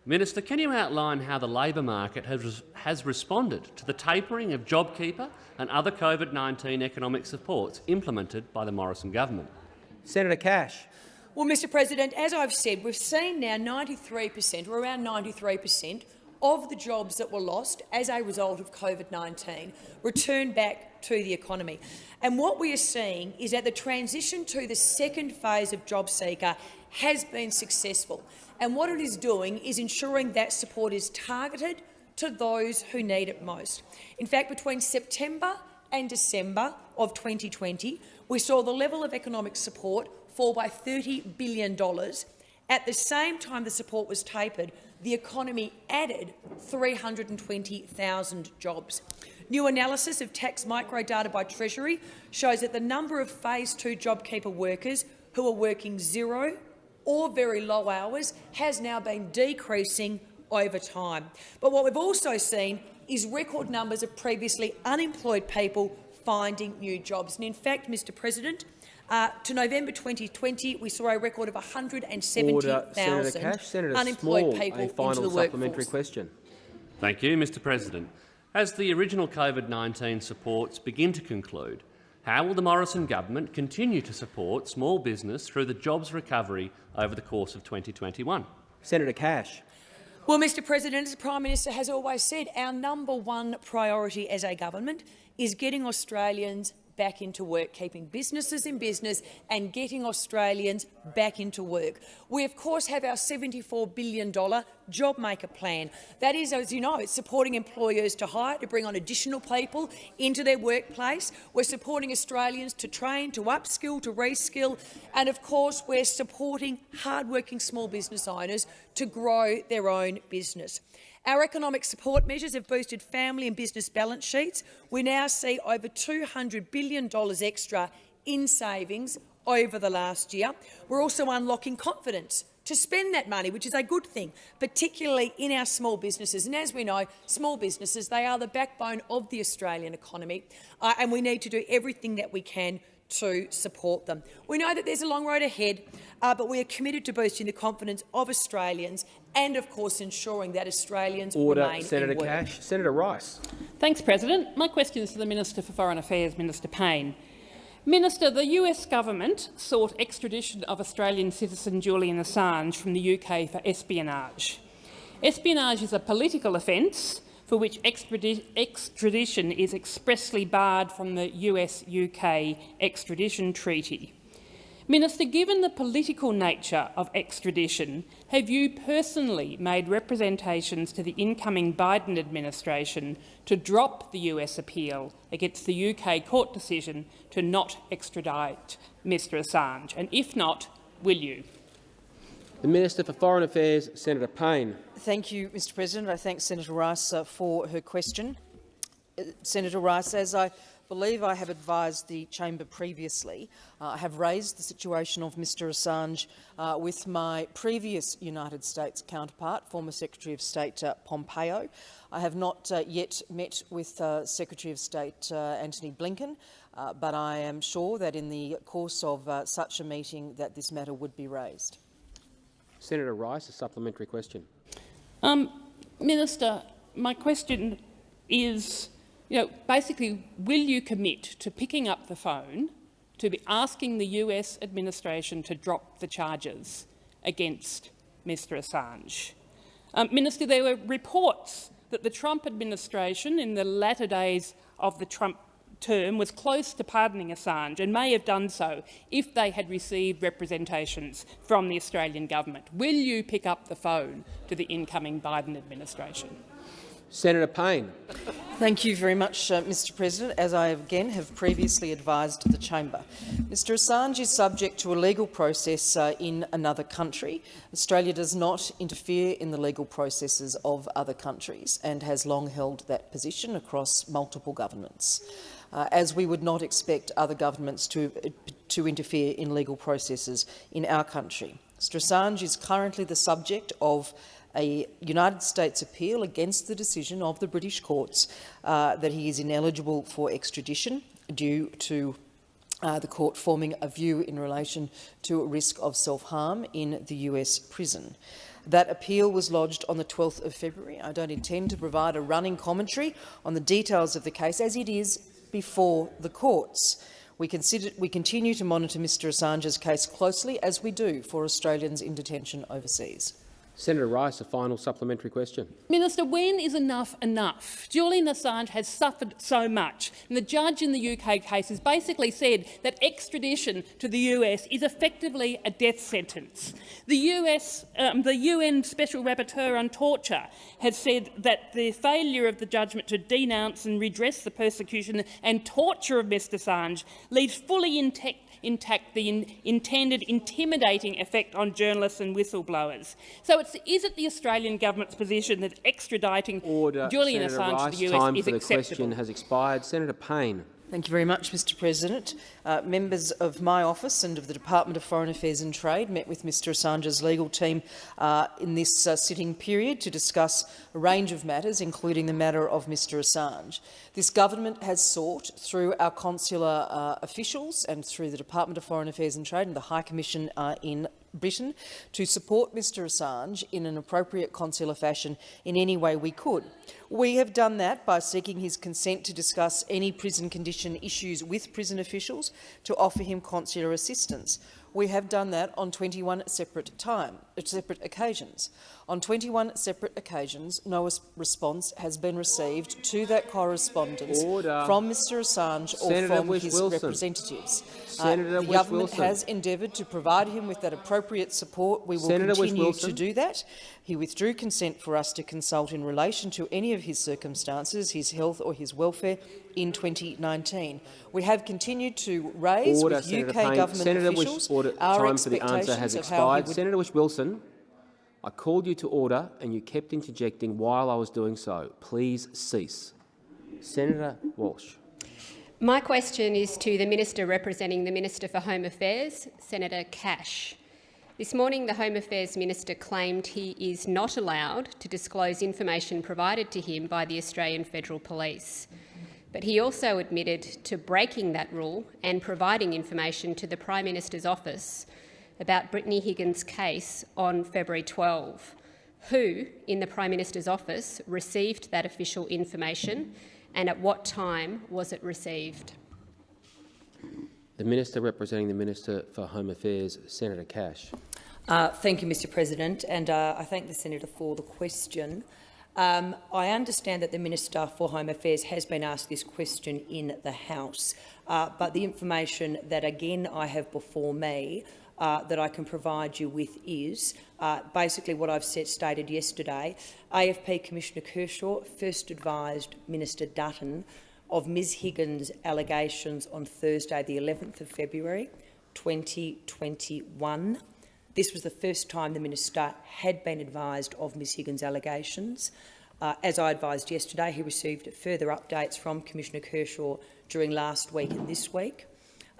Minister, can you outline how the labour market has, has responded to the tapering of JobKeeper and other COVID-19 economic supports implemented by the Morrison government? Senator Cash. Well, Mr President, as I've said, we've seen now 93 per cent, or around 93 per cent, of the jobs that were lost as a result of COVID-19 return back to the economy. And what we are seeing is that the transition to the second phase of JobSeeker has been successful. And what it is doing is ensuring that support is targeted to those who need it most. In fact, between September and December of 2020, we saw the level of economic support fall by $30 billion. At the same time the support was tapered, the economy added 320,000 jobs. New analysis of tax microdata by Treasury shows that the number of phase two JobKeeper workers who are working zero or very low hours has now been decreasing over time. But what we've also seen is record numbers of previously unemployed people finding new jobs. And in fact, Mr President, uh, to November 2020, we saw a record of 170,000 unemployed Small, people a final into the supplementary workforce. question. Thank you, Mr President. As the original COVID-19 supports begin to conclude, how will the Morrison government continue to support small business through the jobs recovery over the course of 2021? Senator Cash. Well, Mr President, as the Prime Minister has always said, our number one priority as a government is getting Australians back into work, keeping businesses in business and getting Australians back into work. We, of course, have our $74 billion JobMaker plan. That is, as you know, it's supporting employers to hire, to bring on additional people into their workplace. We're supporting Australians to train, to upskill, to reskill, and of course we're supporting hard-working small business owners to grow their own business. Our economic support measures have boosted family and business balance sheets. We now see over $200 billion extra in savings over the last year. We're also unlocking confidence to spend that money, which is a good thing, particularly in our small businesses. And as we know, small businesses, they are the backbone of the Australian economy, uh, and we need to do everything that we can to support them. We know that there's a long road ahead, uh, but we are committed to boosting the confidence of Australians and, of course, ensuring that Australians Order, remain Senator in work. Cash. Senator Rice. Thanks, President. My question is to the Minister for Foreign Affairs, Minister Payne. Minister, the US government sought extradition of Australian citizen Julian Assange from the UK for espionage. Espionage is a political offence for which extradition is expressly barred from the US-UK extradition treaty. Minister, given the political nature of extradition, have you personally made representations to the incoming Biden administration to drop the US appeal against the UK court decision to not extradite Mr Assange? And if not, will you? The Minister for Foreign Affairs, Senator Payne. Thank you, Mr President. I thank Senator Rice uh, for her question. Uh, Senator Rice, as I believe I have advised the chamber previously, uh, I have raised the situation of Mr Assange uh, with my previous United States counterpart, former Secretary of State uh, Pompeo. I have not uh, yet met with uh, Secretary of State uh, Antony Blinken, uh, but I am sure that in the course of uh, such a meeting that this matter would be raised. Senator Rice, a supplementary question. Um, Minister, my question is, you know, basically, will you commit to picking up the phone to be asking the US administration to drop the charges against Mr Assange? Um, Minister, there were reports that the Trump administration in the latter days of the Trump term was close to pardoning Assange and may have done so if they had received representations from the Australian government. Will you pick up the phone to the incoming Biden administration? Senator Payne. Thank you very much, uh, Mr President. As I again have previously advised the chamber, Mr Assange is subject to a legal process uh, in another country. Australia does not interfere in the legal processes of other countries and has long held that position across multiple governments. Uh, as we would not expect other governments to, to interfere in legal processes in our country. Mr Assange is currently the subject of a United States appeal against the decision of the British courts uh, that he is ineligible for extradition due to uh, the court forming a view in relation to a risk of self-harm in the US prison. That appeal was lodged on the 12th of February. I don't intend to provide a running commentary on the details of the case as it is before the courts. We, consider, we continue to monitor Mr Assange's case closely, as we do for Australians in detention overseas. Senator Rice, a final supplementary question. Minister, when is enough enough? Julian Assange has suffered so much, and the judge in the UK case has basically said that extradition to the US is effectively a death sentence. The, US, um, the UN Special Rapporteur on Torture has said that the failure of the judgment to denounce and redress the persecution and torture of Mr Assange leaves fully intact intact the in intended intimidating effect on journalists and whistleblowers. So is it the Australian government's position that extraditing Order. Julian Senator Assange Rice, to the US time is for the question has expired. Senator Payne. Thank you very much, Mr President. Uh, members of my office and of the Department of Foreign Affairs and Trade met with Mr Assange's legal team uh, in this uh, sitting period to discuss a range of matters, including the matter of Mr Assange. This government has sought, through our consular uh, officials and through the Department of Foreign Affairs and Trade and the High Commission uh, in Britain, to support Mr Assange in an appropriate consular fashion in any way we could. We have done that by seeking his consent to discuss any prison condition issues with prison officials to offer him consular assistance. We have done that on 21 separate, time, uh, separate occasions. On 21 separate occasions, no response has been received to that correspondence Order. from Mr Assange Senator or from Whish his Wilson. representatives. Senator uh, the Whish government Wilson. has endeavoured to provide him with that appropriate support. We will Senator continue to do that. He withdrew consent for us to consult in relation to any of his circumstances, his health or his welfare, in 2019. We have continued to raise Order, with Senator UK Payne. government Senator officials Whish, order. our Time for the answer has expectations of how he expired. Senator Whish-Wilson, I called you to order and you kept interjecting while I was doing so. Please cease. Senator Walsh. My question is to the Minister representing the Minister for Home Affairs, Senator Cash. This morning, the Home Affairs Minister claimed he is not allowed to disclose information provided to him by the Australian Federal Police. But he also admitted to breaking that rule and providing information to the Prime Minister's office about Brittany Higgins' case on February 12. Who in the Prime Minister's office received that official information and at what time was it received? The Minister representing the Minister for Home Affairs, Senator Cash. Uh, thank you, Mr President, and uh, I thank the senator for the question. Um, I understand that the Minister for Home Affairs has been asked this question in the House, uh, but the information that again I have before me uh, that I can provide you with is uh, basically what I've stated yesterday. AFP Commissioner Kershaw first advised Minister Dutton of Ms Higgins' allegations on Thursday, the 11th of February 2021. This was the first time the minister had been advised of Ms Higgins' allegations. Uh, as I advised yesterday, he received further updates from Commissioner Kershaw during last week and this week.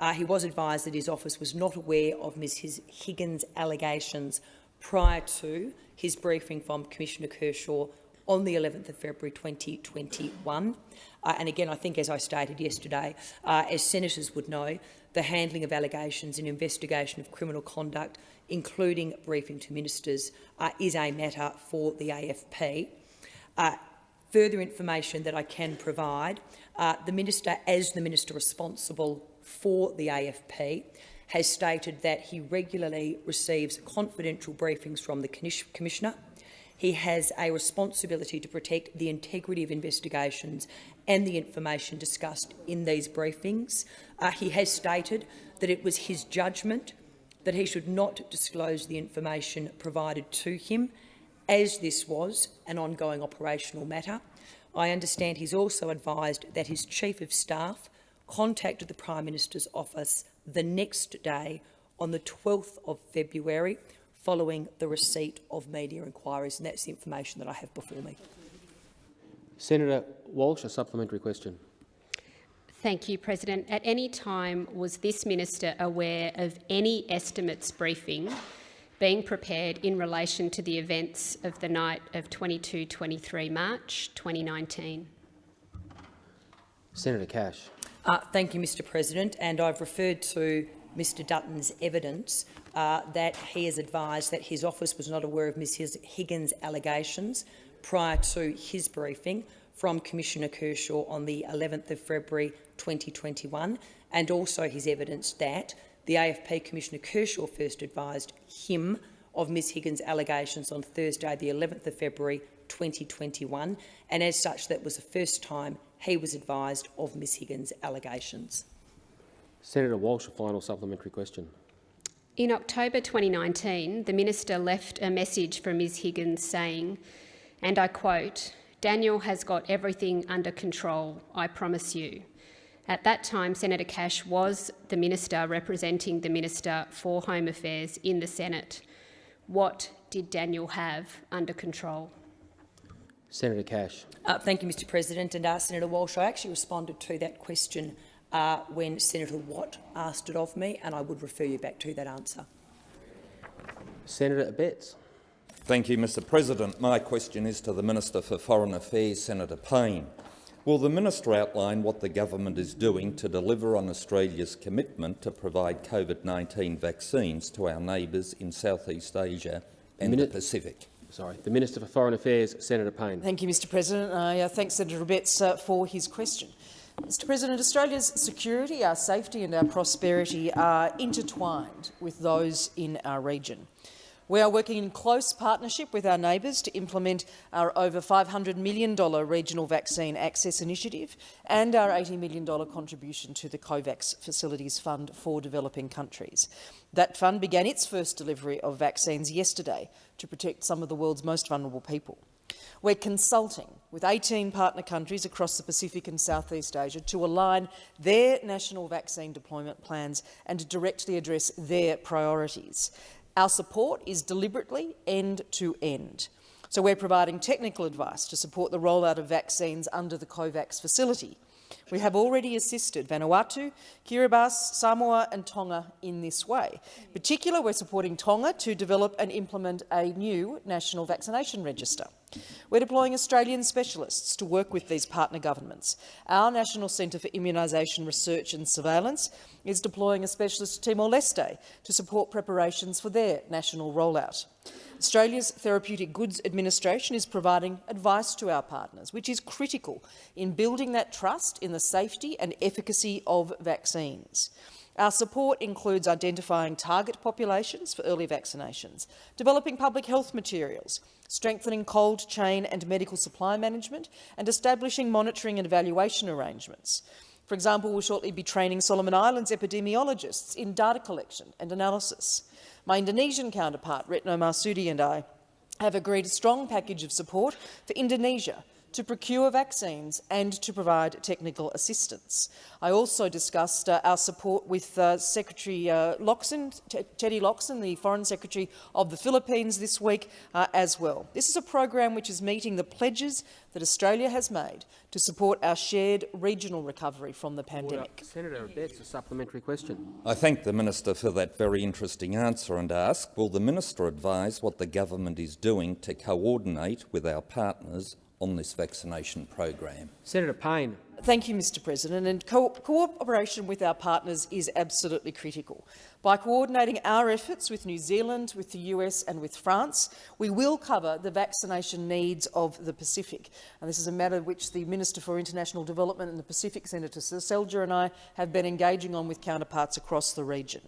Uh, he was advised that his office was not aware of Ms Higgins' allegations prior to his briefing from Commissioner Kershaw on the 11th of February 2021. Uh, and again, I think, as I stated yesterday, uh, as senators would know, the handling of allegations and investigation of criminal conduct, including briefing to ministers, uh, is a matter for the AFP. Uh, further information that I can provide, uh, the minister, as the minister responsible for the AFP, has stated that he regularly receives confidential briefings from the Commissioner. He has a responsibility to protect the integrity of investigations and the information discussed in these briefings. Uh, he has stated that it was his judgment that he should not disclose the information provided to him, as this was an ongoing operational matter. I understand he's also advised that his Chief of Staff contacted the Prime Minister's office the next day on the 12th of February following the receipt of media inquiries, and that's the information that I have before me. Senator Walsh, a supplementary question. Thank you, President. At any time was this minister aware of any estimates briefing being prepared in relation to the events of the night of 22-23 March 2019? Senator Cash. Uh, thank you, Mr President. And I've referred to Mr Dutton's evidence uh, that he has advised that his office was not aware of Ms Higgins' allegations prior to his briefing from Commissioner Kershaw on the 11th of February 2021, and also his evidence that the AFP Commissioner Kershaw first advised him of Ms Higgins' allegations on Thursday, the 11th of February 2021, and as such that was the first time he was advised of Ms Higgins' allegations. Senator Walsh, a final supplementary question. In October 2019, the minister left a message from Ms Higgins saying, and I quote, Daniel has got everything under control, I promise you. At that time, Senator Cash was the minister representing the Minister for Home Affairs in the Senate. What did Daniel have under control? Senator Cash. Uh, thank you, Mr President. And uh, Senator Walsh, I actually responded to that question uh, when Senator Watt asked it of me, and I would refer you back to that answer. Senator Abetz. Thank you, Mr President. My question is to the Minister for Foreign Affairs, Senator Payne. Will the minister outline what the government is doing to deliver on Australia's commitment to provide COVID-19 vaccines to our neighbours in Southeast Asia and Mini the Pacific? Sorry, the Minister for Foreign Affairs, Senator Payne. Thank you, Mr President. I uh, thank Senator Abetz uh, for his question. Mr President, Australia's security, our safety and our prosperity are intertwined with those in our region. We are working in close partnership with our neighbours to implement our over $500 million Regional Vaccine Access Initiative and our $80 million contribution to the COVAX Facilities Fund for Developing Countries. That fund began its first delivery of vaccines yesterday to protect some of the world's most vulnerable people. We're consulting with 18 partner countries across the Pacific and Southeast Asia to align their national vaccine deployment plans and to directly address their priorities. Our support is deliberately end-to-end. So we're providing technical advice to support the rollout of vaccines under the COVAX facility. We have already assisted Vanuatu, Kiribati, Samoa and Tonga in this way. In particular, we're supporting Tonga to develop and implement a new national vaccination register. We're deploying Australian specialists to work with these partner governments. Our National Centre for Immunisation Research and Surveillance is deploying a specialist to Timor-Leste to support preparations for their national rollout. Australia's Therapeutic Goods Administration is providing advice to our partners, which is critical in building that trust in the safety and efficacy of vaccines. Our support includes identifying target populations for early vaccinations, developing public health materials, strengthening cold chain and medical supply management, and establishing monitoring and evaluation arrangements. For example, we'll shortly be training Solomon Islands epidemiologists in data collection and analysis. My Indonesian counterpart, Retno Marsudi, and I have agreed a strong package of support for Indonesia to procure vaccines and to provide technical assistance. I also discussed uh, our support with uh, Secretary uh, Locsin, Teddy Locsin, the Foreign Secretary of the Philippines this week uh, as well. This is a program which is meeting the pledges that Australia has made to support our shared regional recovery from the pandemic. Senator Abetz, a supplementary question. I thank the minister for that very interesting answer and ask, will the minister advise what the government is doing to coordinate with our partners on this vaccination program. Senator Payne. Thank you, Mr President. And co cooperation with our partners is absolutely critical. By coordinating our efforts with New Zealand, with the US and with France, we will cover the vaccination needs of the Pacific. And this is a matter which the Minister for International Development and the Pacific, Senator Seselja, and I have been engaging on with counterparts across the region.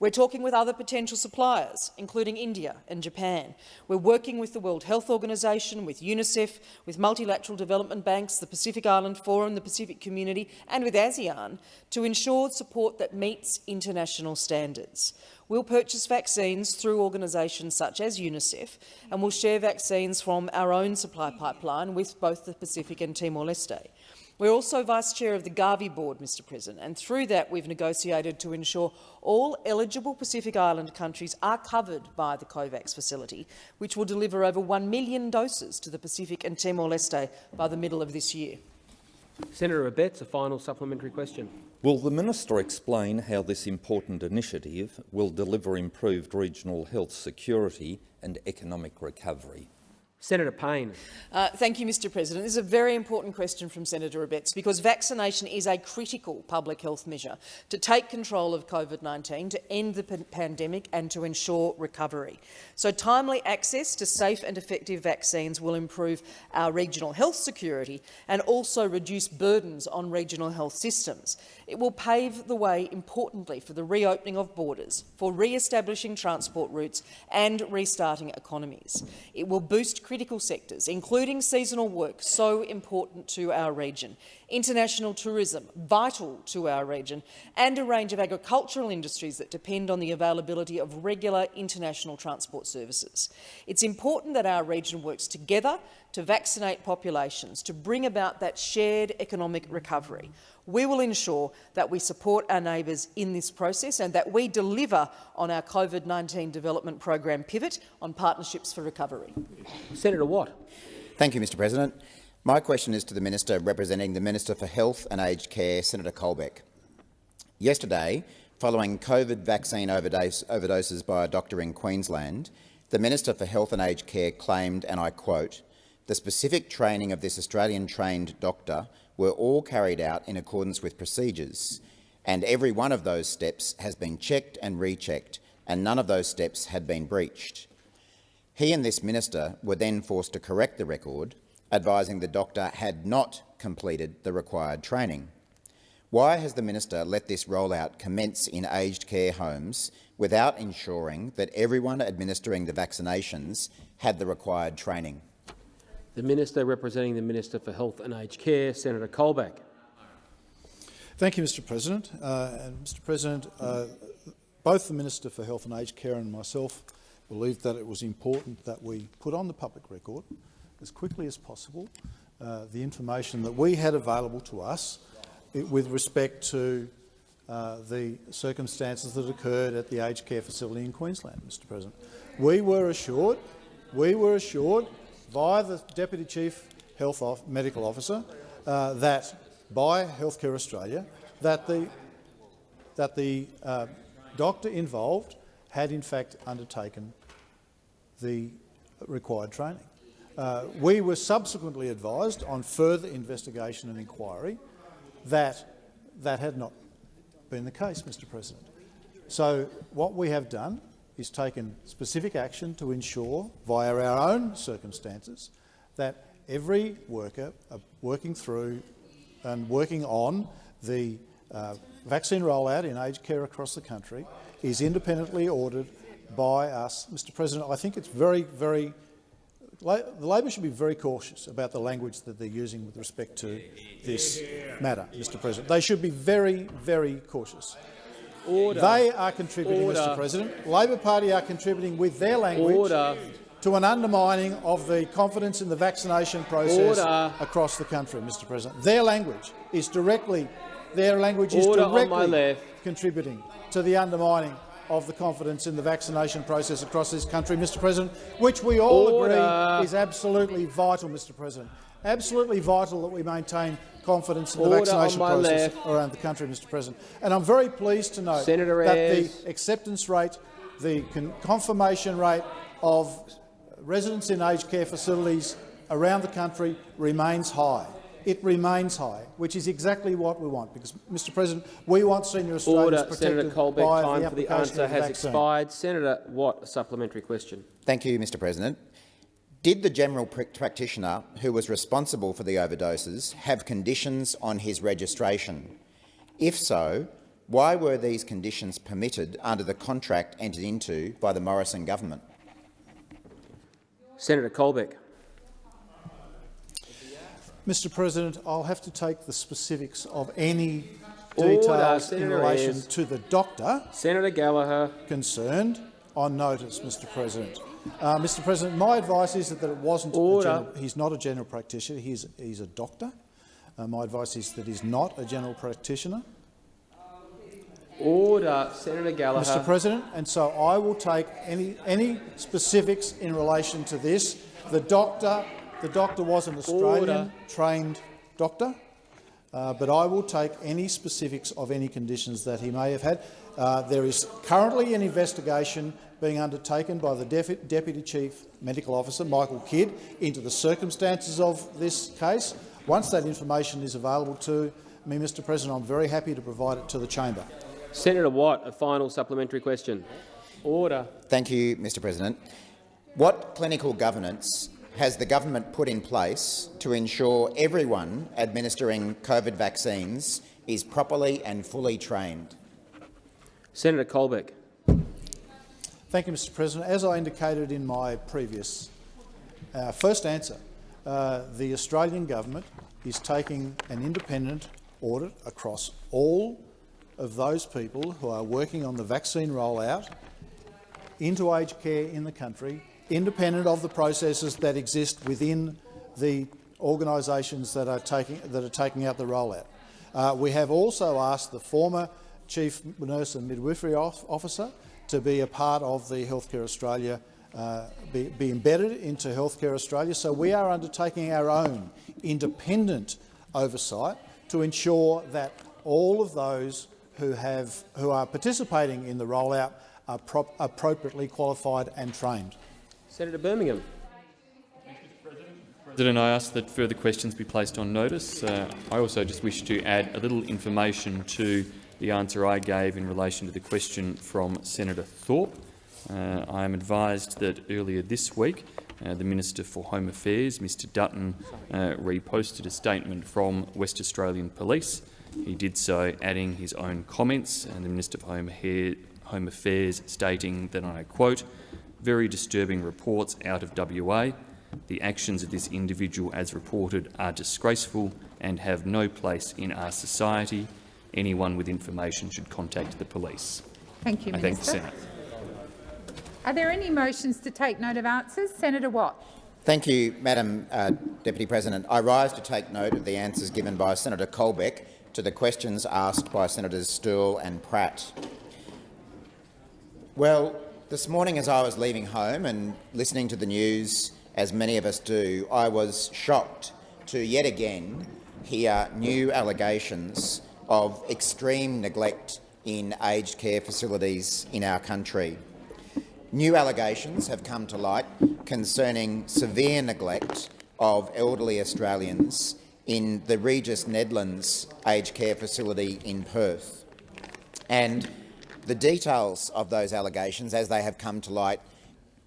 We're talking with other potential suppliers, including India and Japan. We're working with the World Health Organization, with UNICEF, with multilateral development banks, the Pacific Island Forum, the Pacific Community and with ASEAN to ensure support that meets international standards standards. We'll purchase vaccines through organisations such as UNICEF and we'll share vaccines from our own supply pipeline with both the Pacific and Timor-Leste. We're also Vice-Chair of the Gavi Board, Mr President, and through that we've negotiated to ensure all eligible Pacific Island countries are covered by the COVAX facility, which will deliver over 1 million doses to the Pacific and Timor-Leste by the middle of this year. Senator Abetz, a final supplementary question. Will the minister explain how this important initiative will deliver improved regional health security and economic recovery? Senator Payne. Uh, thank you, Mr President. This is a very important question from Senator Abetz because vaccination is a critical public health measure to take control of COVID-19, to end the pandemic and to ensure recovery. So timely access to safe and effective vaccines will improve our regional health security and also reduce burdens on regional health systems. It will pave the way, importantly, for the reopening of borders, for re-establishing transport routes and restarting economies. It will boost critical sectors, including seasonal work, so important to our region, international tourism, vital to our region, and a range of agricultural industries that depend on the availability of regular international transport services. It's important that our region works together to vaccinate populations, to bring about that shared economic recovery. We will ensure that we support our neighbours in this process and that we deliver on our COVID-19 development program pivot on partnerships for recovery. Senator Watt. Thank you, Mr President. My question is to the Minister representing the Minister for Health and Aged Care, Senator Colbeck. Yesterday, following COVID vaccine overdose, overdoses by a doctor in Queensland, the Minister for Health and Aged Care claimed, and I quote, the specific training of this Australian-trained doctor were all carried out in accordance with procedures, and every one of those steps has been checked and rechecked, and none of those steps had been breached. He and this minister were then forced to correct the record, advising the doctor had not completed the required training. Why has the minister let this rollout commence in aged care homes without ensuring that everyone administering the vaccinations had the required training? The Minister representing the Minister for Health and Aged Care, Senator Colbeck. Thank you, Mr President. Uh, and Mr President, uh, both the Minister for Health and Aged Care and myself believed that it was important that we put on the public record as quickly as possible uh, the information that we had available to us with respect to uh, the circumstances that occurred at the aged care facility in Queensland, Mr President. We were assured, we were assured via the Deputy Chief Health Off Medical Officer uh, that by Healthcare Australia that the, that the uh, doctor involved had in fact undertaken the required training. Uh, we were subsequently advised on further investigation and inquiry that that had not been the case, Mr President. So what we have done is taken specific action to ensure, via our own circumstances, that every worker uh, working through and working on the uh, vaccine rollout in aged care across the country is independently ordered by us. Mr President, I think it's very, very the Labor should be very cautious about the language that they're using with respect to this matter, Mr President. They should be very, very cautious. Order. They are contributing, Order. Mr President. Labor Party are contributing with their language Order. to an undermining of the confidence in the vaccination process across the country, Mr President. Their language is directly, their language is directly contributing to the undermining of the confidence in the vaccination process across this country, Mr President, which we all Order. agree is absolutely vital, Mr President. Absolutely vital that we maintain confidence in the vaccination process left. around the country, Mr President. And I'm very pleased to note Senator that Ayres. the acceptance rate, the con confirmation rate of residents in aged care facilities around the country remains high. It remains high, which is exactly what we want, because, Mr President, we want senior Australians Order. Senator Colbeck, time the for the answer has vaccine. expired. Senator Watt, a supplementary question. Thank you, Mr President. Did the general practitioner who was responsible for the overdoses have conditions on his registration? If so, why were these conditions permitted under the contract entered into by the Morrison government? Senator Colbeck. Mr President, I'll have to take the specifics of any details Order, in relation Ayres. to the doctor Senator Gallagher concerned on notice, Mr President. Uh, Mr. President, my advice is that, that it wasn't. General, he's not a general practitioner. He's he's a doctor. Uh, my advice is that he's not a general practitioner. Order, Senator Gallagher. Mr. President, and so I will take any any specifics in relation to this. The doctor, the doctor was an Australian-trained doctor, uh, but I will take any specifics of any conditions that he may have had. Uh, there is currently an investigation being undertaken by the Deputy Chief Medical Officer, Michael Kidd, into the circumstances of this case. Once that information is available to me, Mr President, I'm very happy to provide it to the chamber. Senator Watt, a final supplementary question. Order. Thank you, Mr President. What clinical governance has the government put in place to ensure everyone administering COVID vaccines is properly and fully trained? Senator Colbeck. Thank you, Mr President. As I indicated in my previous uh, first answer, uh, the Australian government is taking an independent audit across all of those people who are working on the vaccine rollout into aged care in the country, independent of the processes that exist within the organisations that are taking that are taking out the rollout. Uh, we have also asked the former Chief Nurse and Midwifery Officer to be a part of the Healthcare Australia, uh, be, be embedded into Healthcare Australia. So we are undertaking our own independent oversight to ensure that all of those who, have, who are participating in the rollout are prop, appropriately qualified and trained. Senator Birmingham. President, I ask that further questions be placed on notice. Uh, I also just wish to add a little information to the answer I gave in relation to the question from Senator Thorpe. Uh, I am advised that earlier this week uh, the Minister for Home Affairs, Mr Dutton, uh, reposted a statement from West Australian Police. He did so adding his own comments, and the Minister for Home, Home Affairs stating that, I quote, very disturbing reports out of WA. The actions of this individual, as reported, are disgraceful and have no place in our society anyone with information should contact the police. Thank you, I Minister. thank the Senate. Are there any motions to take note of answers? Senator Watt. Thank you, Madam uh, Deputy President. I rise to take note of the answers given by Senator Colbeck to the questions asked by Senators Sterle and Pratt. Well, this morning as I was leaving home and listening to the news, as many of us do, I was shocked to yet again hear new allegations of extreme neglect in aged care facilities in our country. New allegations have come to light concerning severe neglect of elderly Australians in the Regis Nedlands aged care facility in Perth. And the details of those allegations, as they have come to light,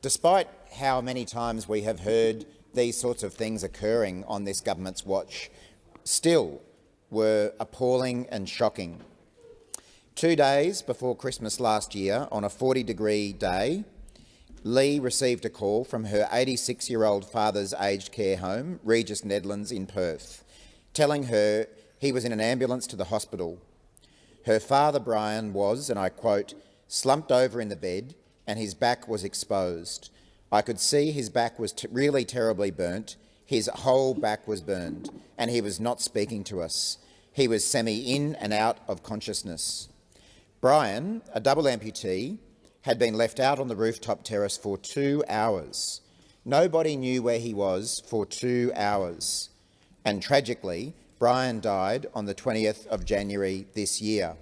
despite how many times we have heard these sorts of things occurring on this government's watch, still were appalling and shocking. Two days before Christmas last year, on a 40-degree day, Lee received a call from her 86-year-old father's aged care home, Regis Nedlands in Perth, telling her he was in an ambulance to the hospital. Her father, Brian, was, and I quote, slumped over in the bed and his back was exposed. I could see his back was really terribly burnt. His whole back was burned, and he was not speaking to us. He was semi-in and out of consciousness. Brian, a double amputee, had been left out on the rooftop terrace for two hours. Nobody knew where he was for two hours. And tragically, Brian died on the 20th of January this year.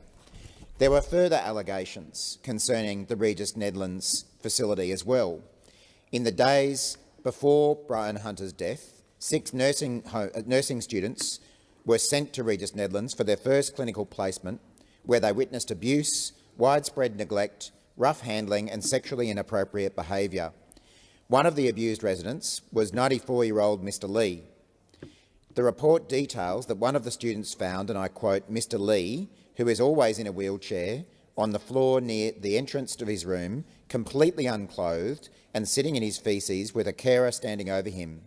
There were further allegations concerning the Regis Nedlands facility as well. In the days before Brian Hunter's death, six nursing, nursing students were sent to Regis Nedlands for their first clinical placement, where they witnessed abuse, widespread neglect, rough handling and sexually inappropriate behaviour. One of the abused residents was 94-year-old Mr Lee. The report details that one of the students found, and I quote, Mr Lee, who is always in a wheelchair, on the floor near the entrance to his room, completely unclothed and sitting in his faeces with a carer standing over him.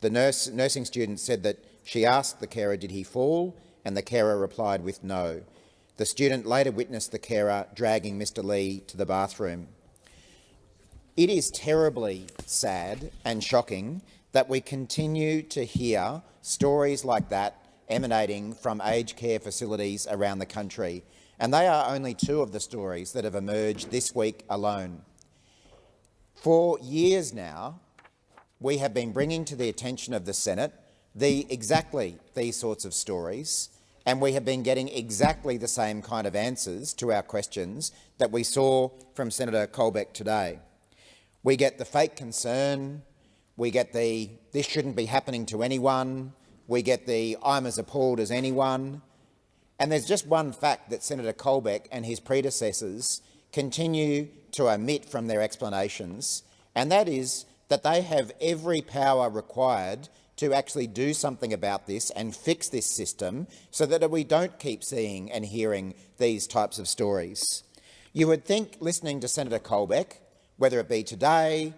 The nurse, nursing student said that she asked the carer, did he fall, and the carer replied with no. The student later witnessed the carer dragging Mr Lee to the bathroom. It is terribly sad and shocking that we continue to hear stories like that emanating from aged care facilities around the country, and they are only two of the stories that have emerged this week alone. For years now, we have been bringing to the attention of the Senate the, exactly these sorts of stories and we have been getting exactly the same kind of answers to our questions that we saw from Senator Colbeck today. We get the fake concern, we get the this shouldn't be happening to anyone, we get the I'm as appalled as anyone, and there's just one fact that Senator Colbeck and his predecessors continue to omit from their explanations, and that is that they have every power required to actually do something about this and fix this system so that we don't keep seeing and hearing these types of stories. You would think, listening to Senator Colbeck, whether it be today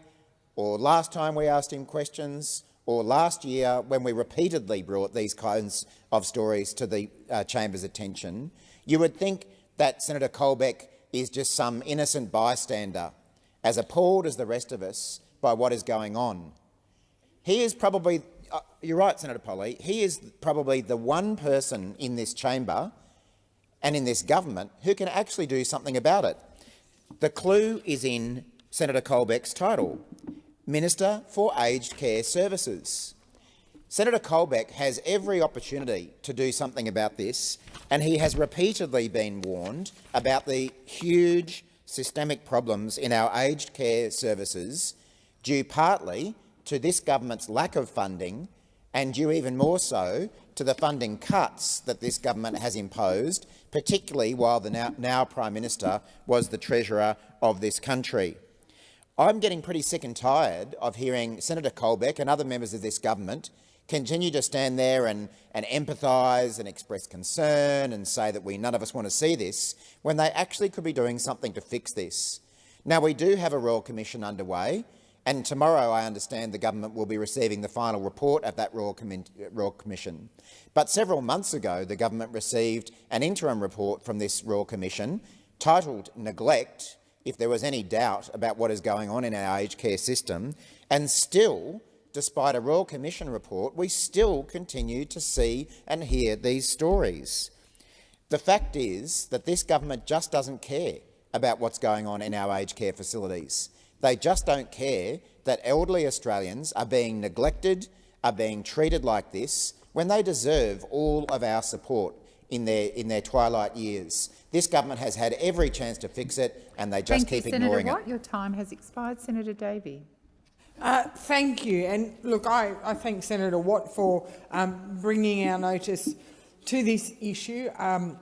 or last time we asked him questions or last year when we repeatedly brought these kinds of stories to the uh, chamber's attention, you would think that Senator Colbeck is just some innocent bystander, as appalled as the rest of us by what is going on. He is probably uh, you're right, Senator Polley, he is probably the one person in this chamber and in this government who can actually do something about it. The clue is in Senator Colbeck's title, Minister for Aged Care Services. Senator Colbeck has every opportunity to do something about this, and he has repeatedly been warned about the huge systemic problems in our aged care services, due partly to this government's lack of funding and due even more so to the funding cuts that this government has imposed, particularly while the now, now Prime Minister was the Treasurer of this country. I'm getting pretty sick and tired of hearing Senator Colbeck and other members of this government continue to stand there and, and empathise and express concern and say that we none of us want to see this, when they actually could be doing something to fix this. Now, we do have a Royal Commission underway, and tomorrow, I understand, the government will be receiving the final report of that Royal, Com Royal, Commission. But several months ago, the government received an interim report from this Royal Commission titled Neglect, if there was any doubt about what is going on in our aged care system, and still, despite a Royal Commission report, we still continue to see and hear these stories. The fact is that this government just doesn't care about what's going on in our aged care facilities. They just don't care that elderly Australians are being neglected, are being treated like this, when they deserve all of our support in their, in their twilight years. This government has had every chance to fix it, and they just thank keep you, ignoring Senator Watt. it. Your time has expired. Senator Davey. Uh, thank you. And look, I, I thank Senator Watt for um, bringing our notice to this issue. Um,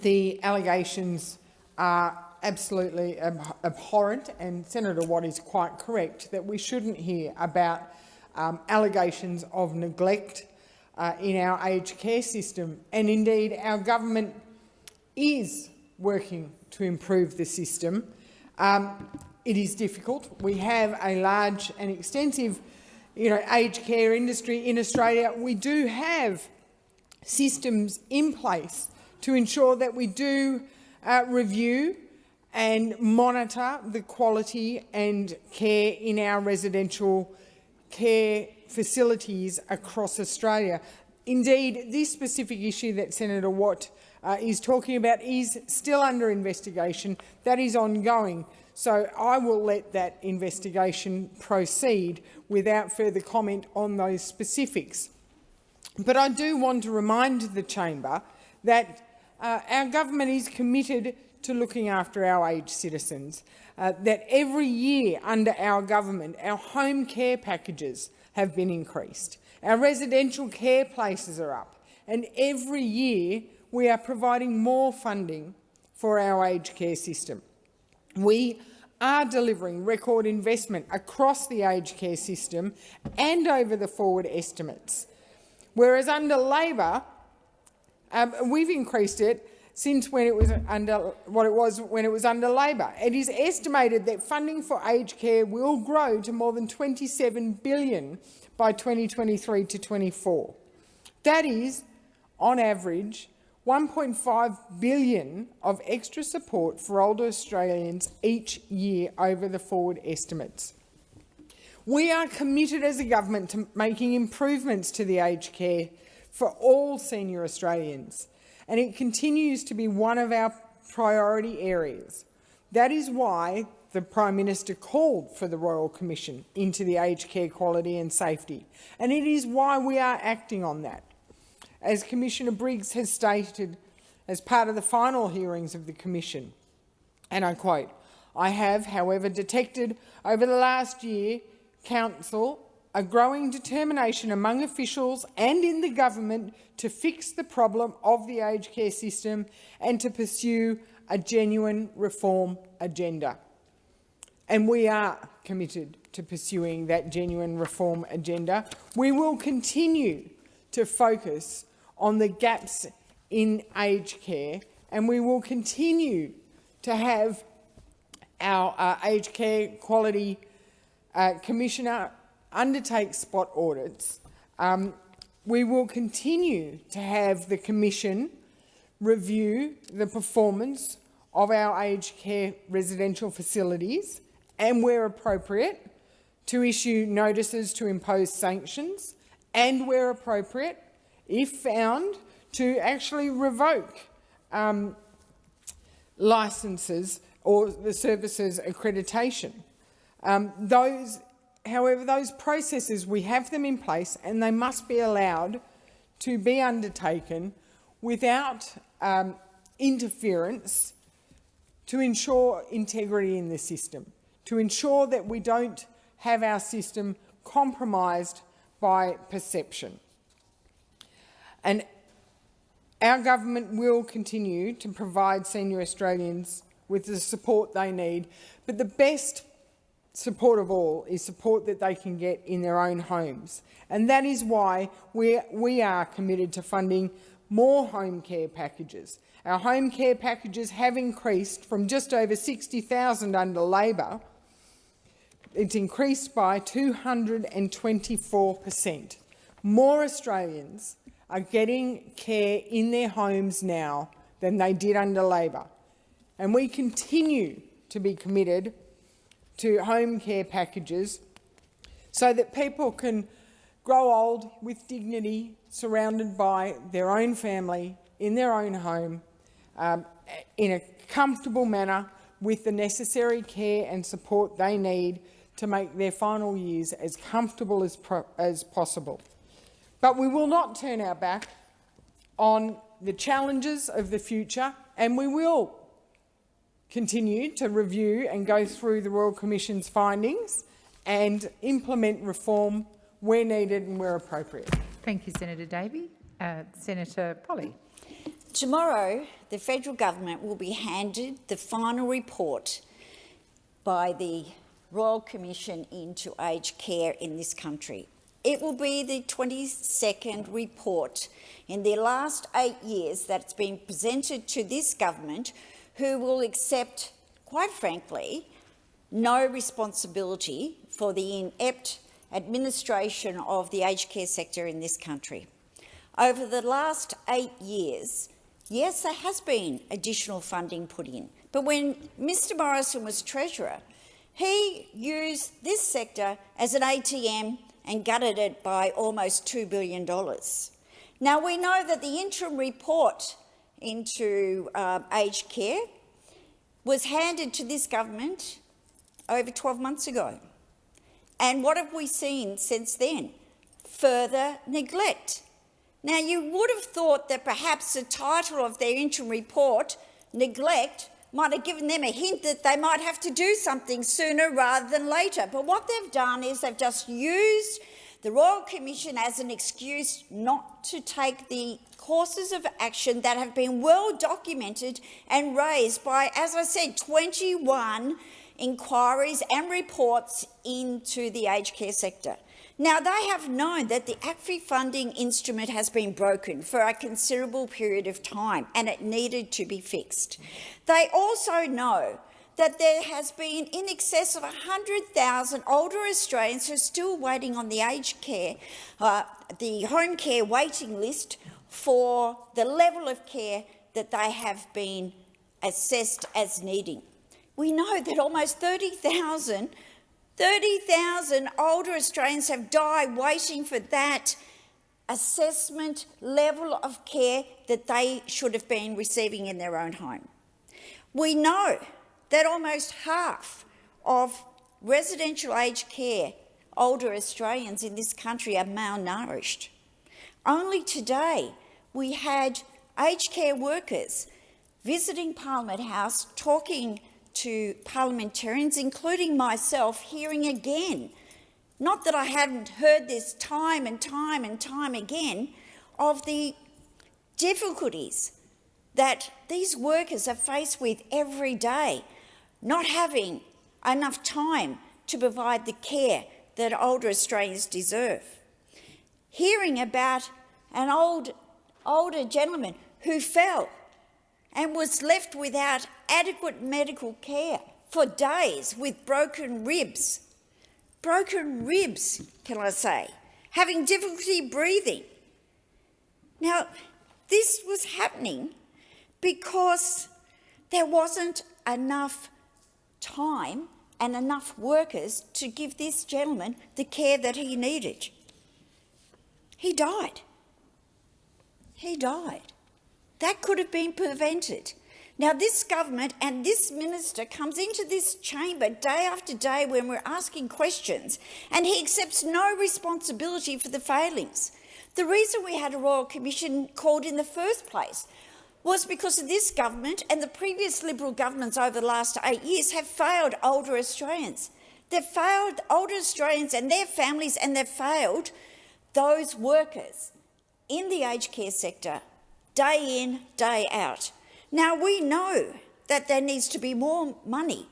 the allegations are absolutely ab abhorrent, and Senator Watt is quite correct that we shouldn't hear about um, allegations of neglect uh, in our aged care system. And indeed, our government is working to improve the system. Um, it is difficult. We have a large and extensive you know, aged care industry in Australia. We do have systems in place to ensure that we do uh, review and monitor the quality and care in our residential care facilities across Australia. Indeed, this specific issue that Senator Watt uh, is talking about is still under investigation. That is ongoing. So I will let that investigation proceed without further comment on those specifics. But I do want to remind the chamber that uh, our government is committed to looking after our aged citizens, uh, that every year under our government, our home care packages have been increased. Our residential care places are up. And every year we are providing more funding for our aged care system. We are delivering record investment across the aged care system and over the forward estimates. Whereas under Labor, um, we've increased it since when it was under what it was when it was under Labor. It is estimated that funding for aged care will grow to more than 27 billion by 2023 to 24. That is, on average, 1.5 billion of extra support for older Australians each year over the forward estimates. We are committed as a government to making improvements to the aged care for all senior Australians and it continues to be one of our priority areas. That is why the Prime Minister called for the Royal Commission into the aged care quality and safety, and it is why we are acting on that. as Commissioner Briggs has stated as part of the final hearings of the Commission. And I quote, I have, however, detected over the last year, Counsel, a growing determination among officials and in the government to fix the problem of the aged care system and to pursue a genuine reform agenda. And we are committed to pursuing that genuine reform agenda. We will continue to focus on the gaps in aged care and we will continue to have our uh, aged care quality uh, commissioner undertake spot audits. Um, we will continue to have the Commission review the performance of our aged care residential facilities and, where appropriate, to issue notices to impose sanctions and, where appropriate, if found, to actually revoke um, licences or the services accreditation. Um, those, however, those processes, we have them in place and they must be allowed to be undertaken without um, interference to ensure integrity in the system, to ensure that we don't have our system compromised by perception. And our government will continue to provide senior Australians with the support they need, but the best support of all is support that they can get in their own homes. And that is why we, we are committed to funding more home care packages. Our home care packages have increased from just over 60,000 under Labor. It's increased by 224 per cent. More Australians are getting care in their homes now than they did under Labor. And we continue to be committed to home care packages so that people can grow old with dignity, surrounded by their own family, in their own home, um, in a comfortable manner, with the necessary care and support they need to make their final years as comfortable as, as possible. But we will not turn our back on the challenges of the future and we will continue to review and go through the Royal Commission's findings and implement reform where needed and where appropriate. Thank you, Senator Davey. Uh, Senator Polley. Tomorrow, the federal government will be handed the final report by the Royal Commission into aged care in this country. It will be the 22nd report in the last eight years that's been presented to this government who will accept, quite frankly, no responsibility for the inept administration of the aged care sector in this country. Over the last eight years, yes, there has been additional funding put in, but when Mr Morrison was Treasurer, he used this sector as an ATM and gutted it by almost $2 billion. Now, we know that the interim report into uh, aged care was handed to this government over 12 months ago. And what have we seen since then? Further neglect. Now, you would have thought that perhaps the title of their interim report, Neglect, might have given them a hint that they might have to do something sooner rather than later. But what they've done is they've just used the Royal Commission as an excuse not to take the courses of action that have been well documented and raised by, as I said, 21 inquiries and reports into the aged care sector. Now, they have known that the ACFI funding instrument has been broken for a considerable period of time and it needed to be fixed. They also know that there has been in excess of 100,000 older Australians who are still waiting on the aged care, uh, the home care waiting list for the level of care that they have been assessed as needing. We know that almost 30,000 30,000 older Australians have died waiting for that assessment level of care that they should have been receiving in their own home. We know that almost half of residential aged care older Australians in this country are malnourished. Only today, we had aged care workers visiting Parliament House, talking to parliamentarians, including myself, hearing again, not that I hadn't heard this time and time and time again, of the difficulties that these workers are faced with every day, not having enough time to provide the care that older Australians deserve. Hearing about an old, older gentleman who fell and was left without adequate medical care for days with broken ribs. Broken ribs, can I say, having difficulty breathing. Now, this was happening because there wasn't enough time and enough workers to give this gentleman the care that he needed. He died. He died. That could have been prevented. Now, this government and this minister comes into this chamber day after day when we're asking questions, and he accepts no responsibility for the failings. The reason we had a Royal Commission called in the first place was because of this government and the previous Liberal governments over the last eight years have failed older Australians. They've failed older Australians and their families, and they've failed those workers in the aged care sector day in, day out. Now, we know that there needs to be more money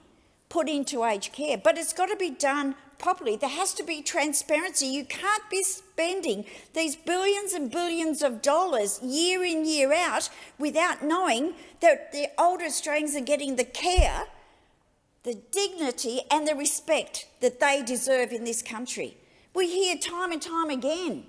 put into aged care, but it's got to be done properly. There has to be transparency. You can't be spending these billions and billions of dollars year in, year out without knowing that the older Australians are getting the care, the dignity and the respect that they deserve in this country. We hear time and time again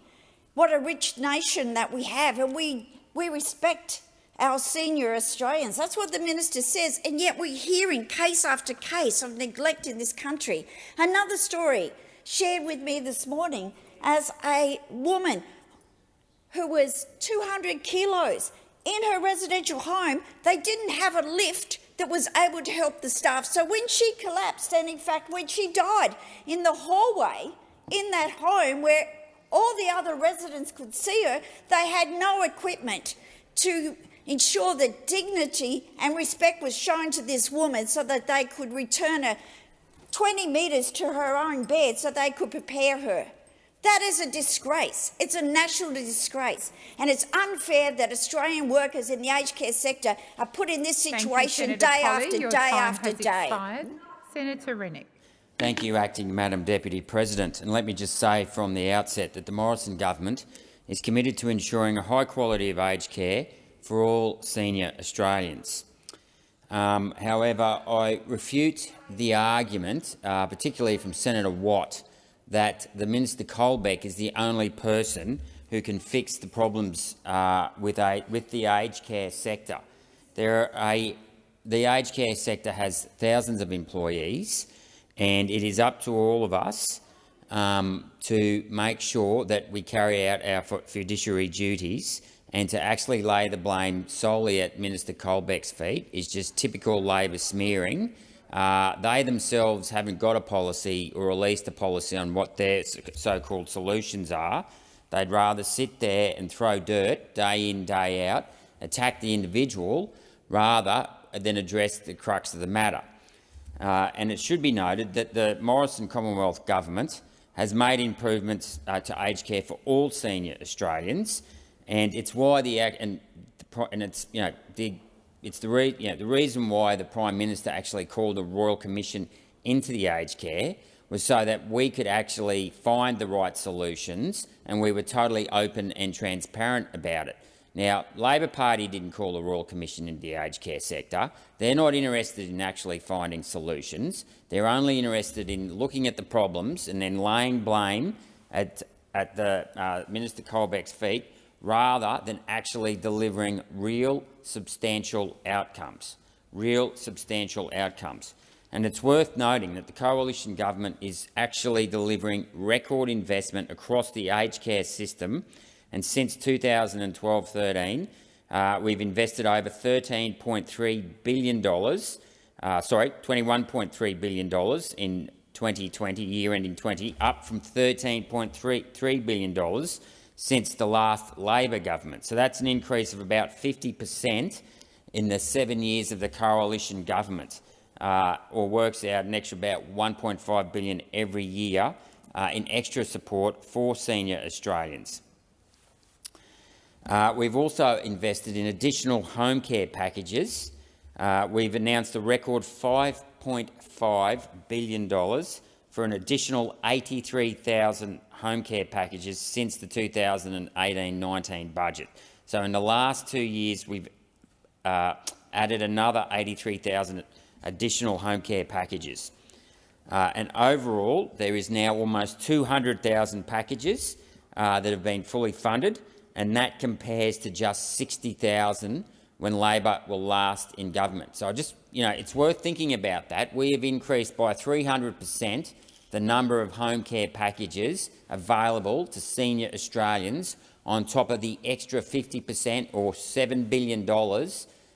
what a rich nation that we have, and we we respect our senior Australians. That's what the minister says, and yet we're hearing case after case of neglect in this country. Another story shared with me this morning as a woman who was 200 kilos in her residential home. They didn't have a lift that was able to help the staff. So when she collapsed, and in fact when she died in the hallway in that home where all the other residents could see her, they had no equipment to ensure that dignity and respect was shown to this woman so that they could return her 20 metres to her own bed so they could prepare her. That is a disgrace. It's a national disgrace. And it's unfair that Australian workers in the aged care sector are put in this situation you, day Polley. after Your day after day. Expired. Senator Rennick. Thank you, Acting Madam Deputy President. And let me just say from the outset that the Morrison government is committed to ensuring a high quality of aged care for all senior Australians. Um, however, I refute the argument, uh, particularly from Senator Watt, that the Minister Colbeck is the only person who can fix the problems uh, with, a, with the aged care sector. There a, the aged care sector has thousands of employees and it is up to all of us um, to make sure that we carry out our fiduciary duties and to actually lay the blame solely at Minister Colbeck's feet is just typical Labor smearing. Uh, they themselves haven't got a policy or released a policy on what their so-called solutions are. They'd rather sit there and throw dirt day in, day out, attack the individual, rather than address the crux of the matter. Uh, and it should be noted that the Morrison Commonwealth Government has made improvements uh, to aged care for all senior Australians, and it's why the and, the, and it's you know the it's the re, you know, the reason why the Prime Minister actually called a royal commission into the aged care was so that we could actually find the right solutions, and we were totally open and transparent about it. Now, Labor Party didn't call a Royal Commission into the aged care sector. They're not interested in actually finding solutions. They're only interested in looking at the problems and then laying blame at, at the uh, Minister Colbeck's feet rather than actually delivering real substantial outcomes. Real substantial outcomes. And it's worth noting that the coalition government is actually delivering record investment across the aged care system and since 2012-13, uh, we've invested over $13.3 billion, uh, sorry, $21.3 billion in 2020, year ending 20, up from $13.3 billion since the last Labor government. So that's an increase of about 50 per cent in the seven years of the coalition government, uh, or works out an extra about 1.5 billion every year uh, in extra support for senior Australians. Uh, we've also invested in additional home care packages. Uh, we've announced a record $5.5 billion for an additional 83,000 home care packages since the 2018-19 budget. So in the last two years, we've uh, added another 83,000 additional home care packages. Uh, and overall, there is now almost 200,000 packages uh, that have been fully funded, and that compares to just 60,000 when Labor will last in government. So I just, you know, it's worth thinking about that. We have increased by 300 per cent the number of home care packages available to senior Australians on top of the extra 50 per cent or $7 billion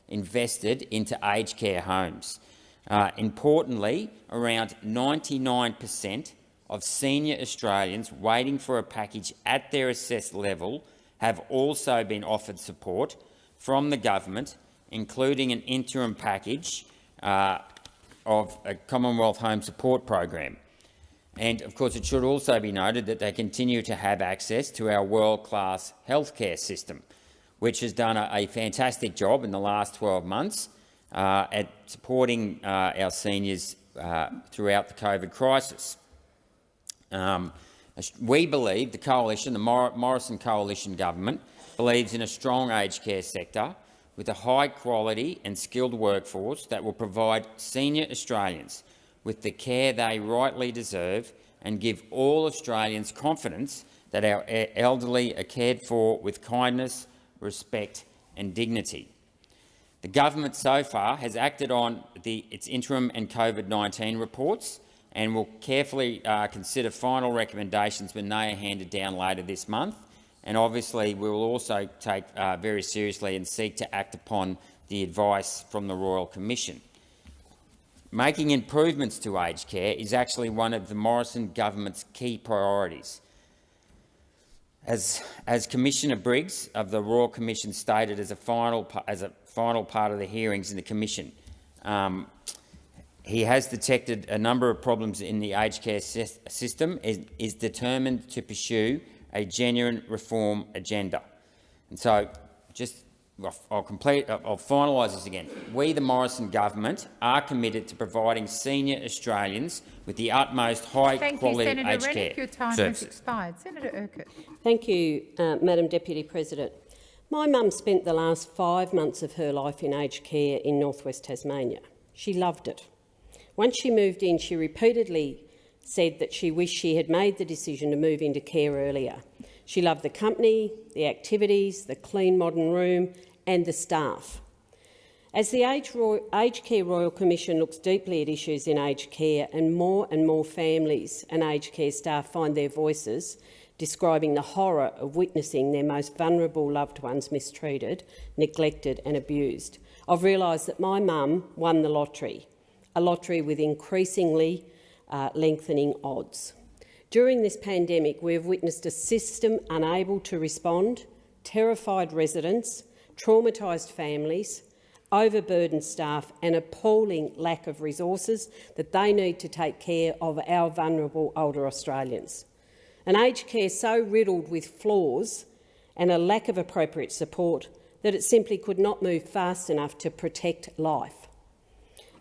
invested into aged care homes. Uh, importantly, around 99 per cent of senior Australians waiting for a package at their assessed level have also been offered support from the government, including an interim package uh, of a Commonwealth Home Support Program. And of course, it should also be noted that they continue to have access to our world-class healthcare system, which has done a, a, fantastic job in the last 12 months uh, at supporting uh, our seniors uh, throughout the COVID crisis. Um, we believe, the coalition, the Morrison coalition government, believes in a strong aged care sector with a high-quality and skilled workforce that will provide senior Australians with the care they rightly deserve and give all Australians confidence that our elderly are cared for with kindness, respect and dignity. The government so far has acted on the, its interim and COVID-19 reports and will carefully uh, consider final recommendations when they are handed down later this month. And obviously, we will also take uh, very seriously and seek to act upon the advice from the Royal Commission. Making improvements to aged care is actually one of the Morrison government's key priorities. As, as Commissioner Briggs of the Royal Commission stated as a final, as a final part of the hearings in the Commission, um, he has detected a number of problems in the aged care system and is determined to pursue a genuine reform agenda. And so, just I'll complete. I'll finalise this again. We, the Morrison government, are committed to providing senior Australians with the utmost high-quality aged care Your time services. has expired. Senator Urquhart. Thank you, uh, Madam Deputy President. My mum spent the last five months of her life in aged care in northwest Tasmania. She loved it. Once she moved in, she repeatedly said that she wished she had made the decision to move into care earlier. She loved the company, the activities, the clean modern room and the staff. As the Aged Care Royal Commission looks deeply at issues in aged care and more and more families and aged care staff find their voices describing the horror of witnessing their most vulnerable loved ones mistreated, neglected and abused, I've realised that my mum won the lottery, a lottery with increasingly uh, lengthening odds. During this pandemic, we have witnessed a system unable to respond, terrified residents, traumatised families, overburdened staff and appalling lack of resources that they need to take care of our vulnerable older Australians. An aged care so riddled with flaws and a lack of appropriate support that it simply could not move fast enough to protect life.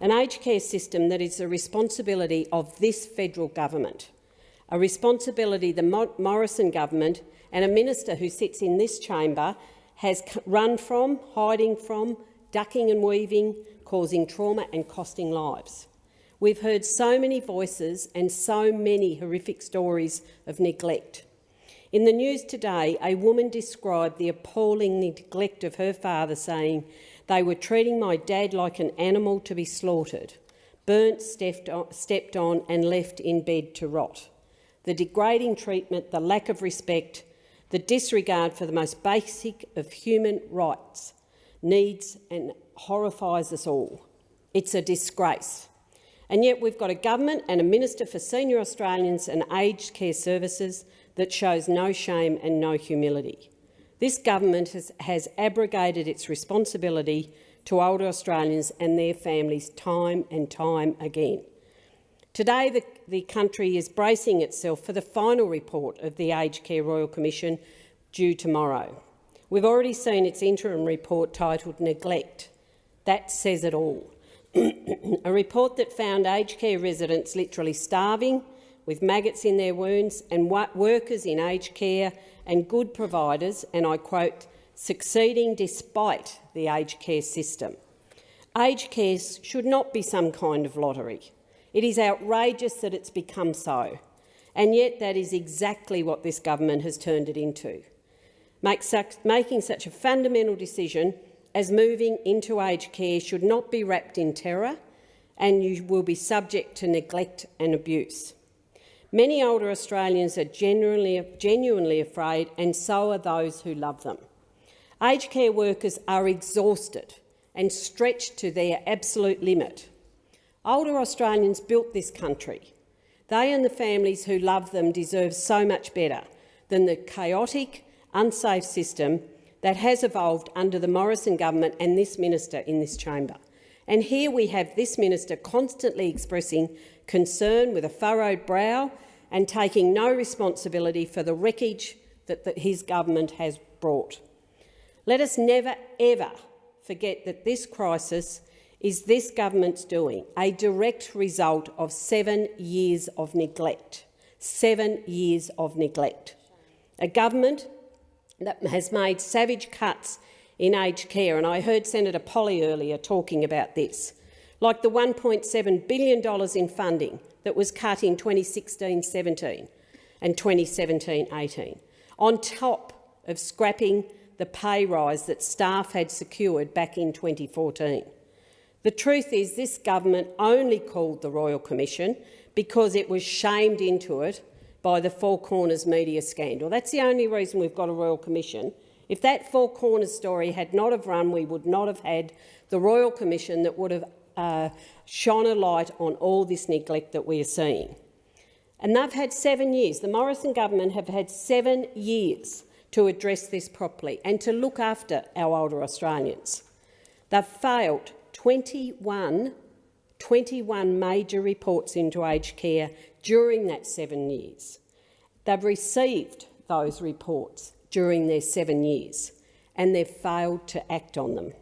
An aged care system that is the responsibility of this federal government, a responsibility the Morrison government and a minister who sits in this chamber has run from, hiding from, ducking and weaving, causing trauma and costing lives. We've heard so many voices and so many horrific stories of neglect. In the news today, a woman described the appalling neglect of her father, saying, they were treating my dad like an animal to be slaughtered, burnt, stepped on and left in bed to rot. The degrading treatment, the lack of respect, the disregard for the most basic of human rights needs and horrifies us all. It's a disgrace. And yet we've got a government and a Minister for Senior Australians and Aged Care Services that shows no shame and no humility. This government has, has abrogated its responsibility to older Australians and their families time and time again. Today, the, the country is bracing itself for the final report of the Aged Care Royal Commission due tomorrow. We've already seen its interim report titled Neglect. That says it all. a report that found aged care residents literally starving, with maggots in their wounds, and workers in aged care and good providers, and I quote, succeeding despite the aged care system. Aged care should not be some kind of lottery. It is outrageous that it's become so, and yet that is exactly what this government has turned it into. Such, making such a fundamental decision as moving into aged care should not be wrapped in terror and you will be subject to neglect and abuse. Many older Australians are genuinely, genuinely afraid and so are those who love them. Aged care workers are exhausted and stretched to their absolute limit. Older Australians built this country. They and the families who love them deserve so much better than the chaotic, unsafe system that has evolved under the Morrison government and this minister in this chamber. And here we have this minister constantly expressing concern with a furrowed brow and taking no responsibility for the wreckage that, that his government has brought. Let us never, ever forget that this crisis is this government's doing, a direct result of seven years of neglect. Seven years of neglect. A government that has made savage cuts in aged care, and I heard Senator Polley earlier talking about this, like the $1.7 billion in funding that was cut in 2016-17 and 2017-18, on top of scrapping the pay rise that staff had secured back in 2014. The truth is this government only called the Royal Commission because it was shamed into it by the Four Corners media scandal. That's the only reason we've got a Royal Commission. If that Four Corners story had not have run, we would not have had the Royal Commission that would have uh, shone a light on all this neglect that we are seeing. And they've had seven years. The Morrison government have had seven years to address this properly and to look after our older Australians. They've failed 21, 21 major reports into aged care during that seven years. They've received those reports during their seven years and they've failed to act on them.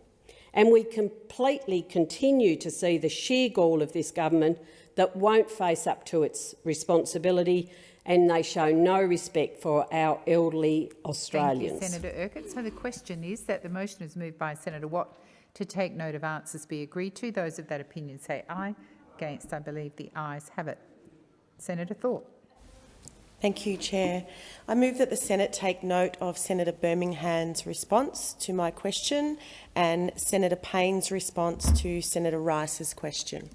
And we completely continue to see the sheer gall of this government that won't face up to its responsibility and they show no respect for our elderly Australians. Thank you, Senator Urquhart. So the question is that the motion is moved by Senator Watt to take note of answers be agreed to. Those of that opinion say aye. Against, I believe the ayes have it. Senator Thorpe. Thank you, Chair. I move that the Senate take note of Senator Birmingham's response to my question and Senator Payne's response to Senator Rice's question.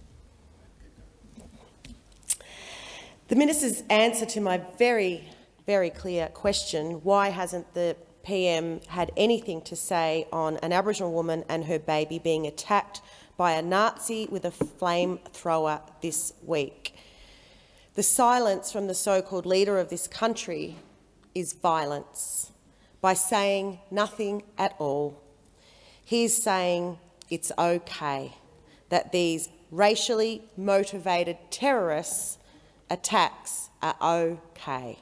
The minister's answer to my very, very clear question, why hasn't the PM had anything to say on an Aboriginal woman and her baby being attacked by a Nazi with a flamethrower this week. The silence from the so-called leader of this country is violence. By saying nothing at all, he's saying it's okay that these racially motivated terrorists attacks are okay.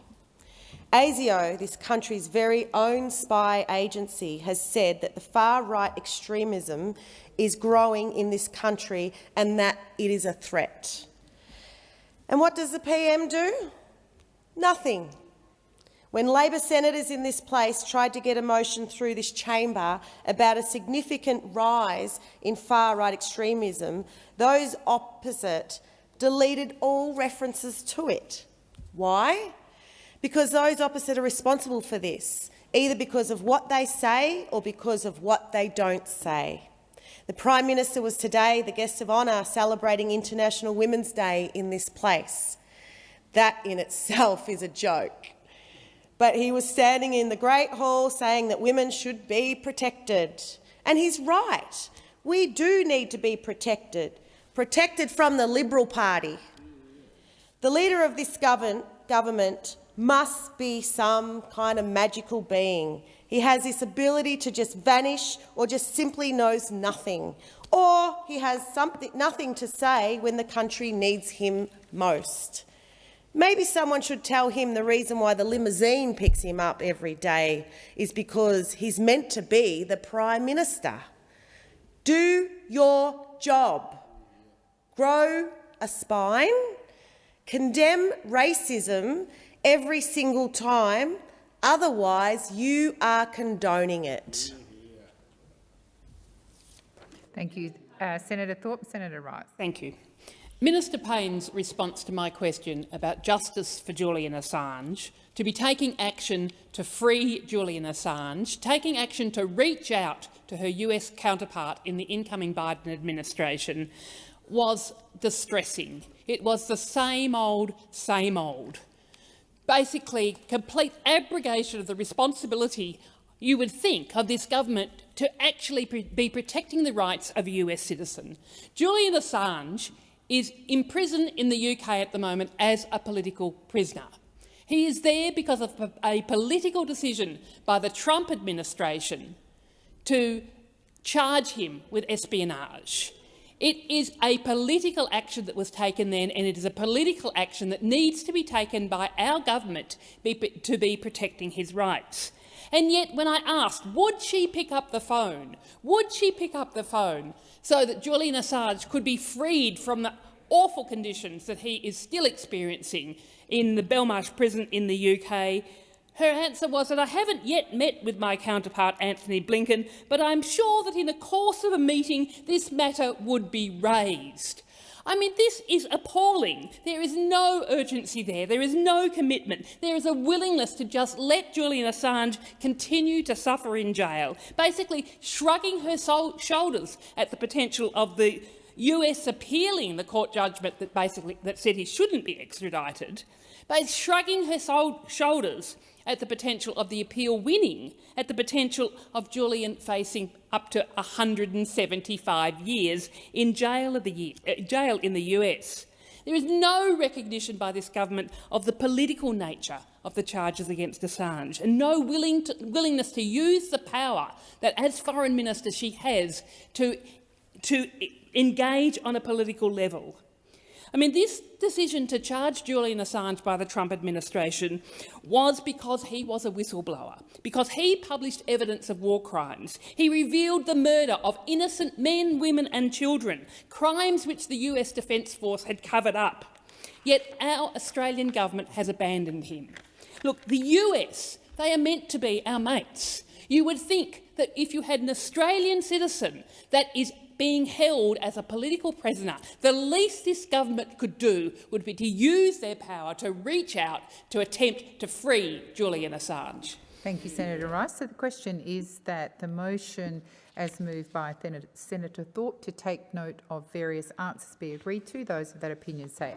ASIO, this country's very own spy agency, has said that the far-right extremism is growing in this country and that it is a threat. And what does the PM do? Nothing. When Labor senators in this place tried to get a motion through this chamber about a significant rise in far-right extremism, those opposite deleted all references to it. Why? Because those opposite are responsible for this, either because of what they say or because of what they don't say. The Prime Minister was today the guest of honour celebrating International Women's Day in this place. That in itself is a joke. But he was standing in the Great Hall saying that women should be protected. And he's right. We do need to be protected, protected from the Liberal Party. The leader of this government must be some kind of magical being. He has this ability to just vanish or just simply knows nothing. Or he has something, nothing to say when the country needs him most. Maybe someone should tell him the reason why the limousine picks him up every day is because he's meant to be the Prime Minister. Do your job. Grow a spine. Condemn racism every single time, otherwise you are condoning it. Thank you. Uh, Senator Thorpe, Senator Rice. Thank you. Minister Payne's response to my question about justice for Julian Assange, to be taking action to free Julian Assange, taking action to reach out to her US counterpart in the incoming Biden administration, was distressing. It was the same old, same old. Basically, complete abrogation of the responsibility you would think of this government to actually be protecting the rights of a US citizen. Julian Assange is imprisoned in the UK at the moment as a political prisoner. He is there because of a political decision by the Trump administration to charge him with espionage. It is a political action that was taken then, and it is a political action that needs to be taken by our government to be protecting his rights. And yet, when I asked, would she pick up the phone? Would she pick up the phone so that Julian Assange could be freed from the awful conditions that he is still experiencing in the Belmarsh prison in the UK, her answer was that I haven't yet met with my counterpart Antony Blinken, but I'm sure that in the course of a meeting this matter would be raised. I mean, this is appalling. There is no urgency there. There is no commitment. There is a willingness to just let Julian Assange continue to suffer in jail, basically shrugging her shoulders at the potential of the US appealing the court judgment that basically that said he shouldn't be extradited, but shrugging her shoulders at the potential of the appeal winning, at the potential of Julian facing up to 175 years in jail, year, uh, jail in the US. There is no recognition by this government of the political nature of the charges against Assange and no willing to, willingness to use the power that, as Foreign Minister, she has to, to engage on a political level. I mean, this decision to charge Julian Assange by the Trump administration was because he was a whistleblower, because he published evidence of war crimes. He revealed the murder of innocent men, women and children, crimes which the US Defence Force had covered up. Yet our Australian government has abandoned him. Look, the US, they are meant to be our mates. You would think that if you had an Australian citizen that is being held as a political prisoner, the least this government could do would be to use their power to reach out to attempt to free Julian Assange. Thank you, Senator Rice. So the question is that the motion as moved by Senator Thorpe to take note of various answers be agreed to. Those of that opinion say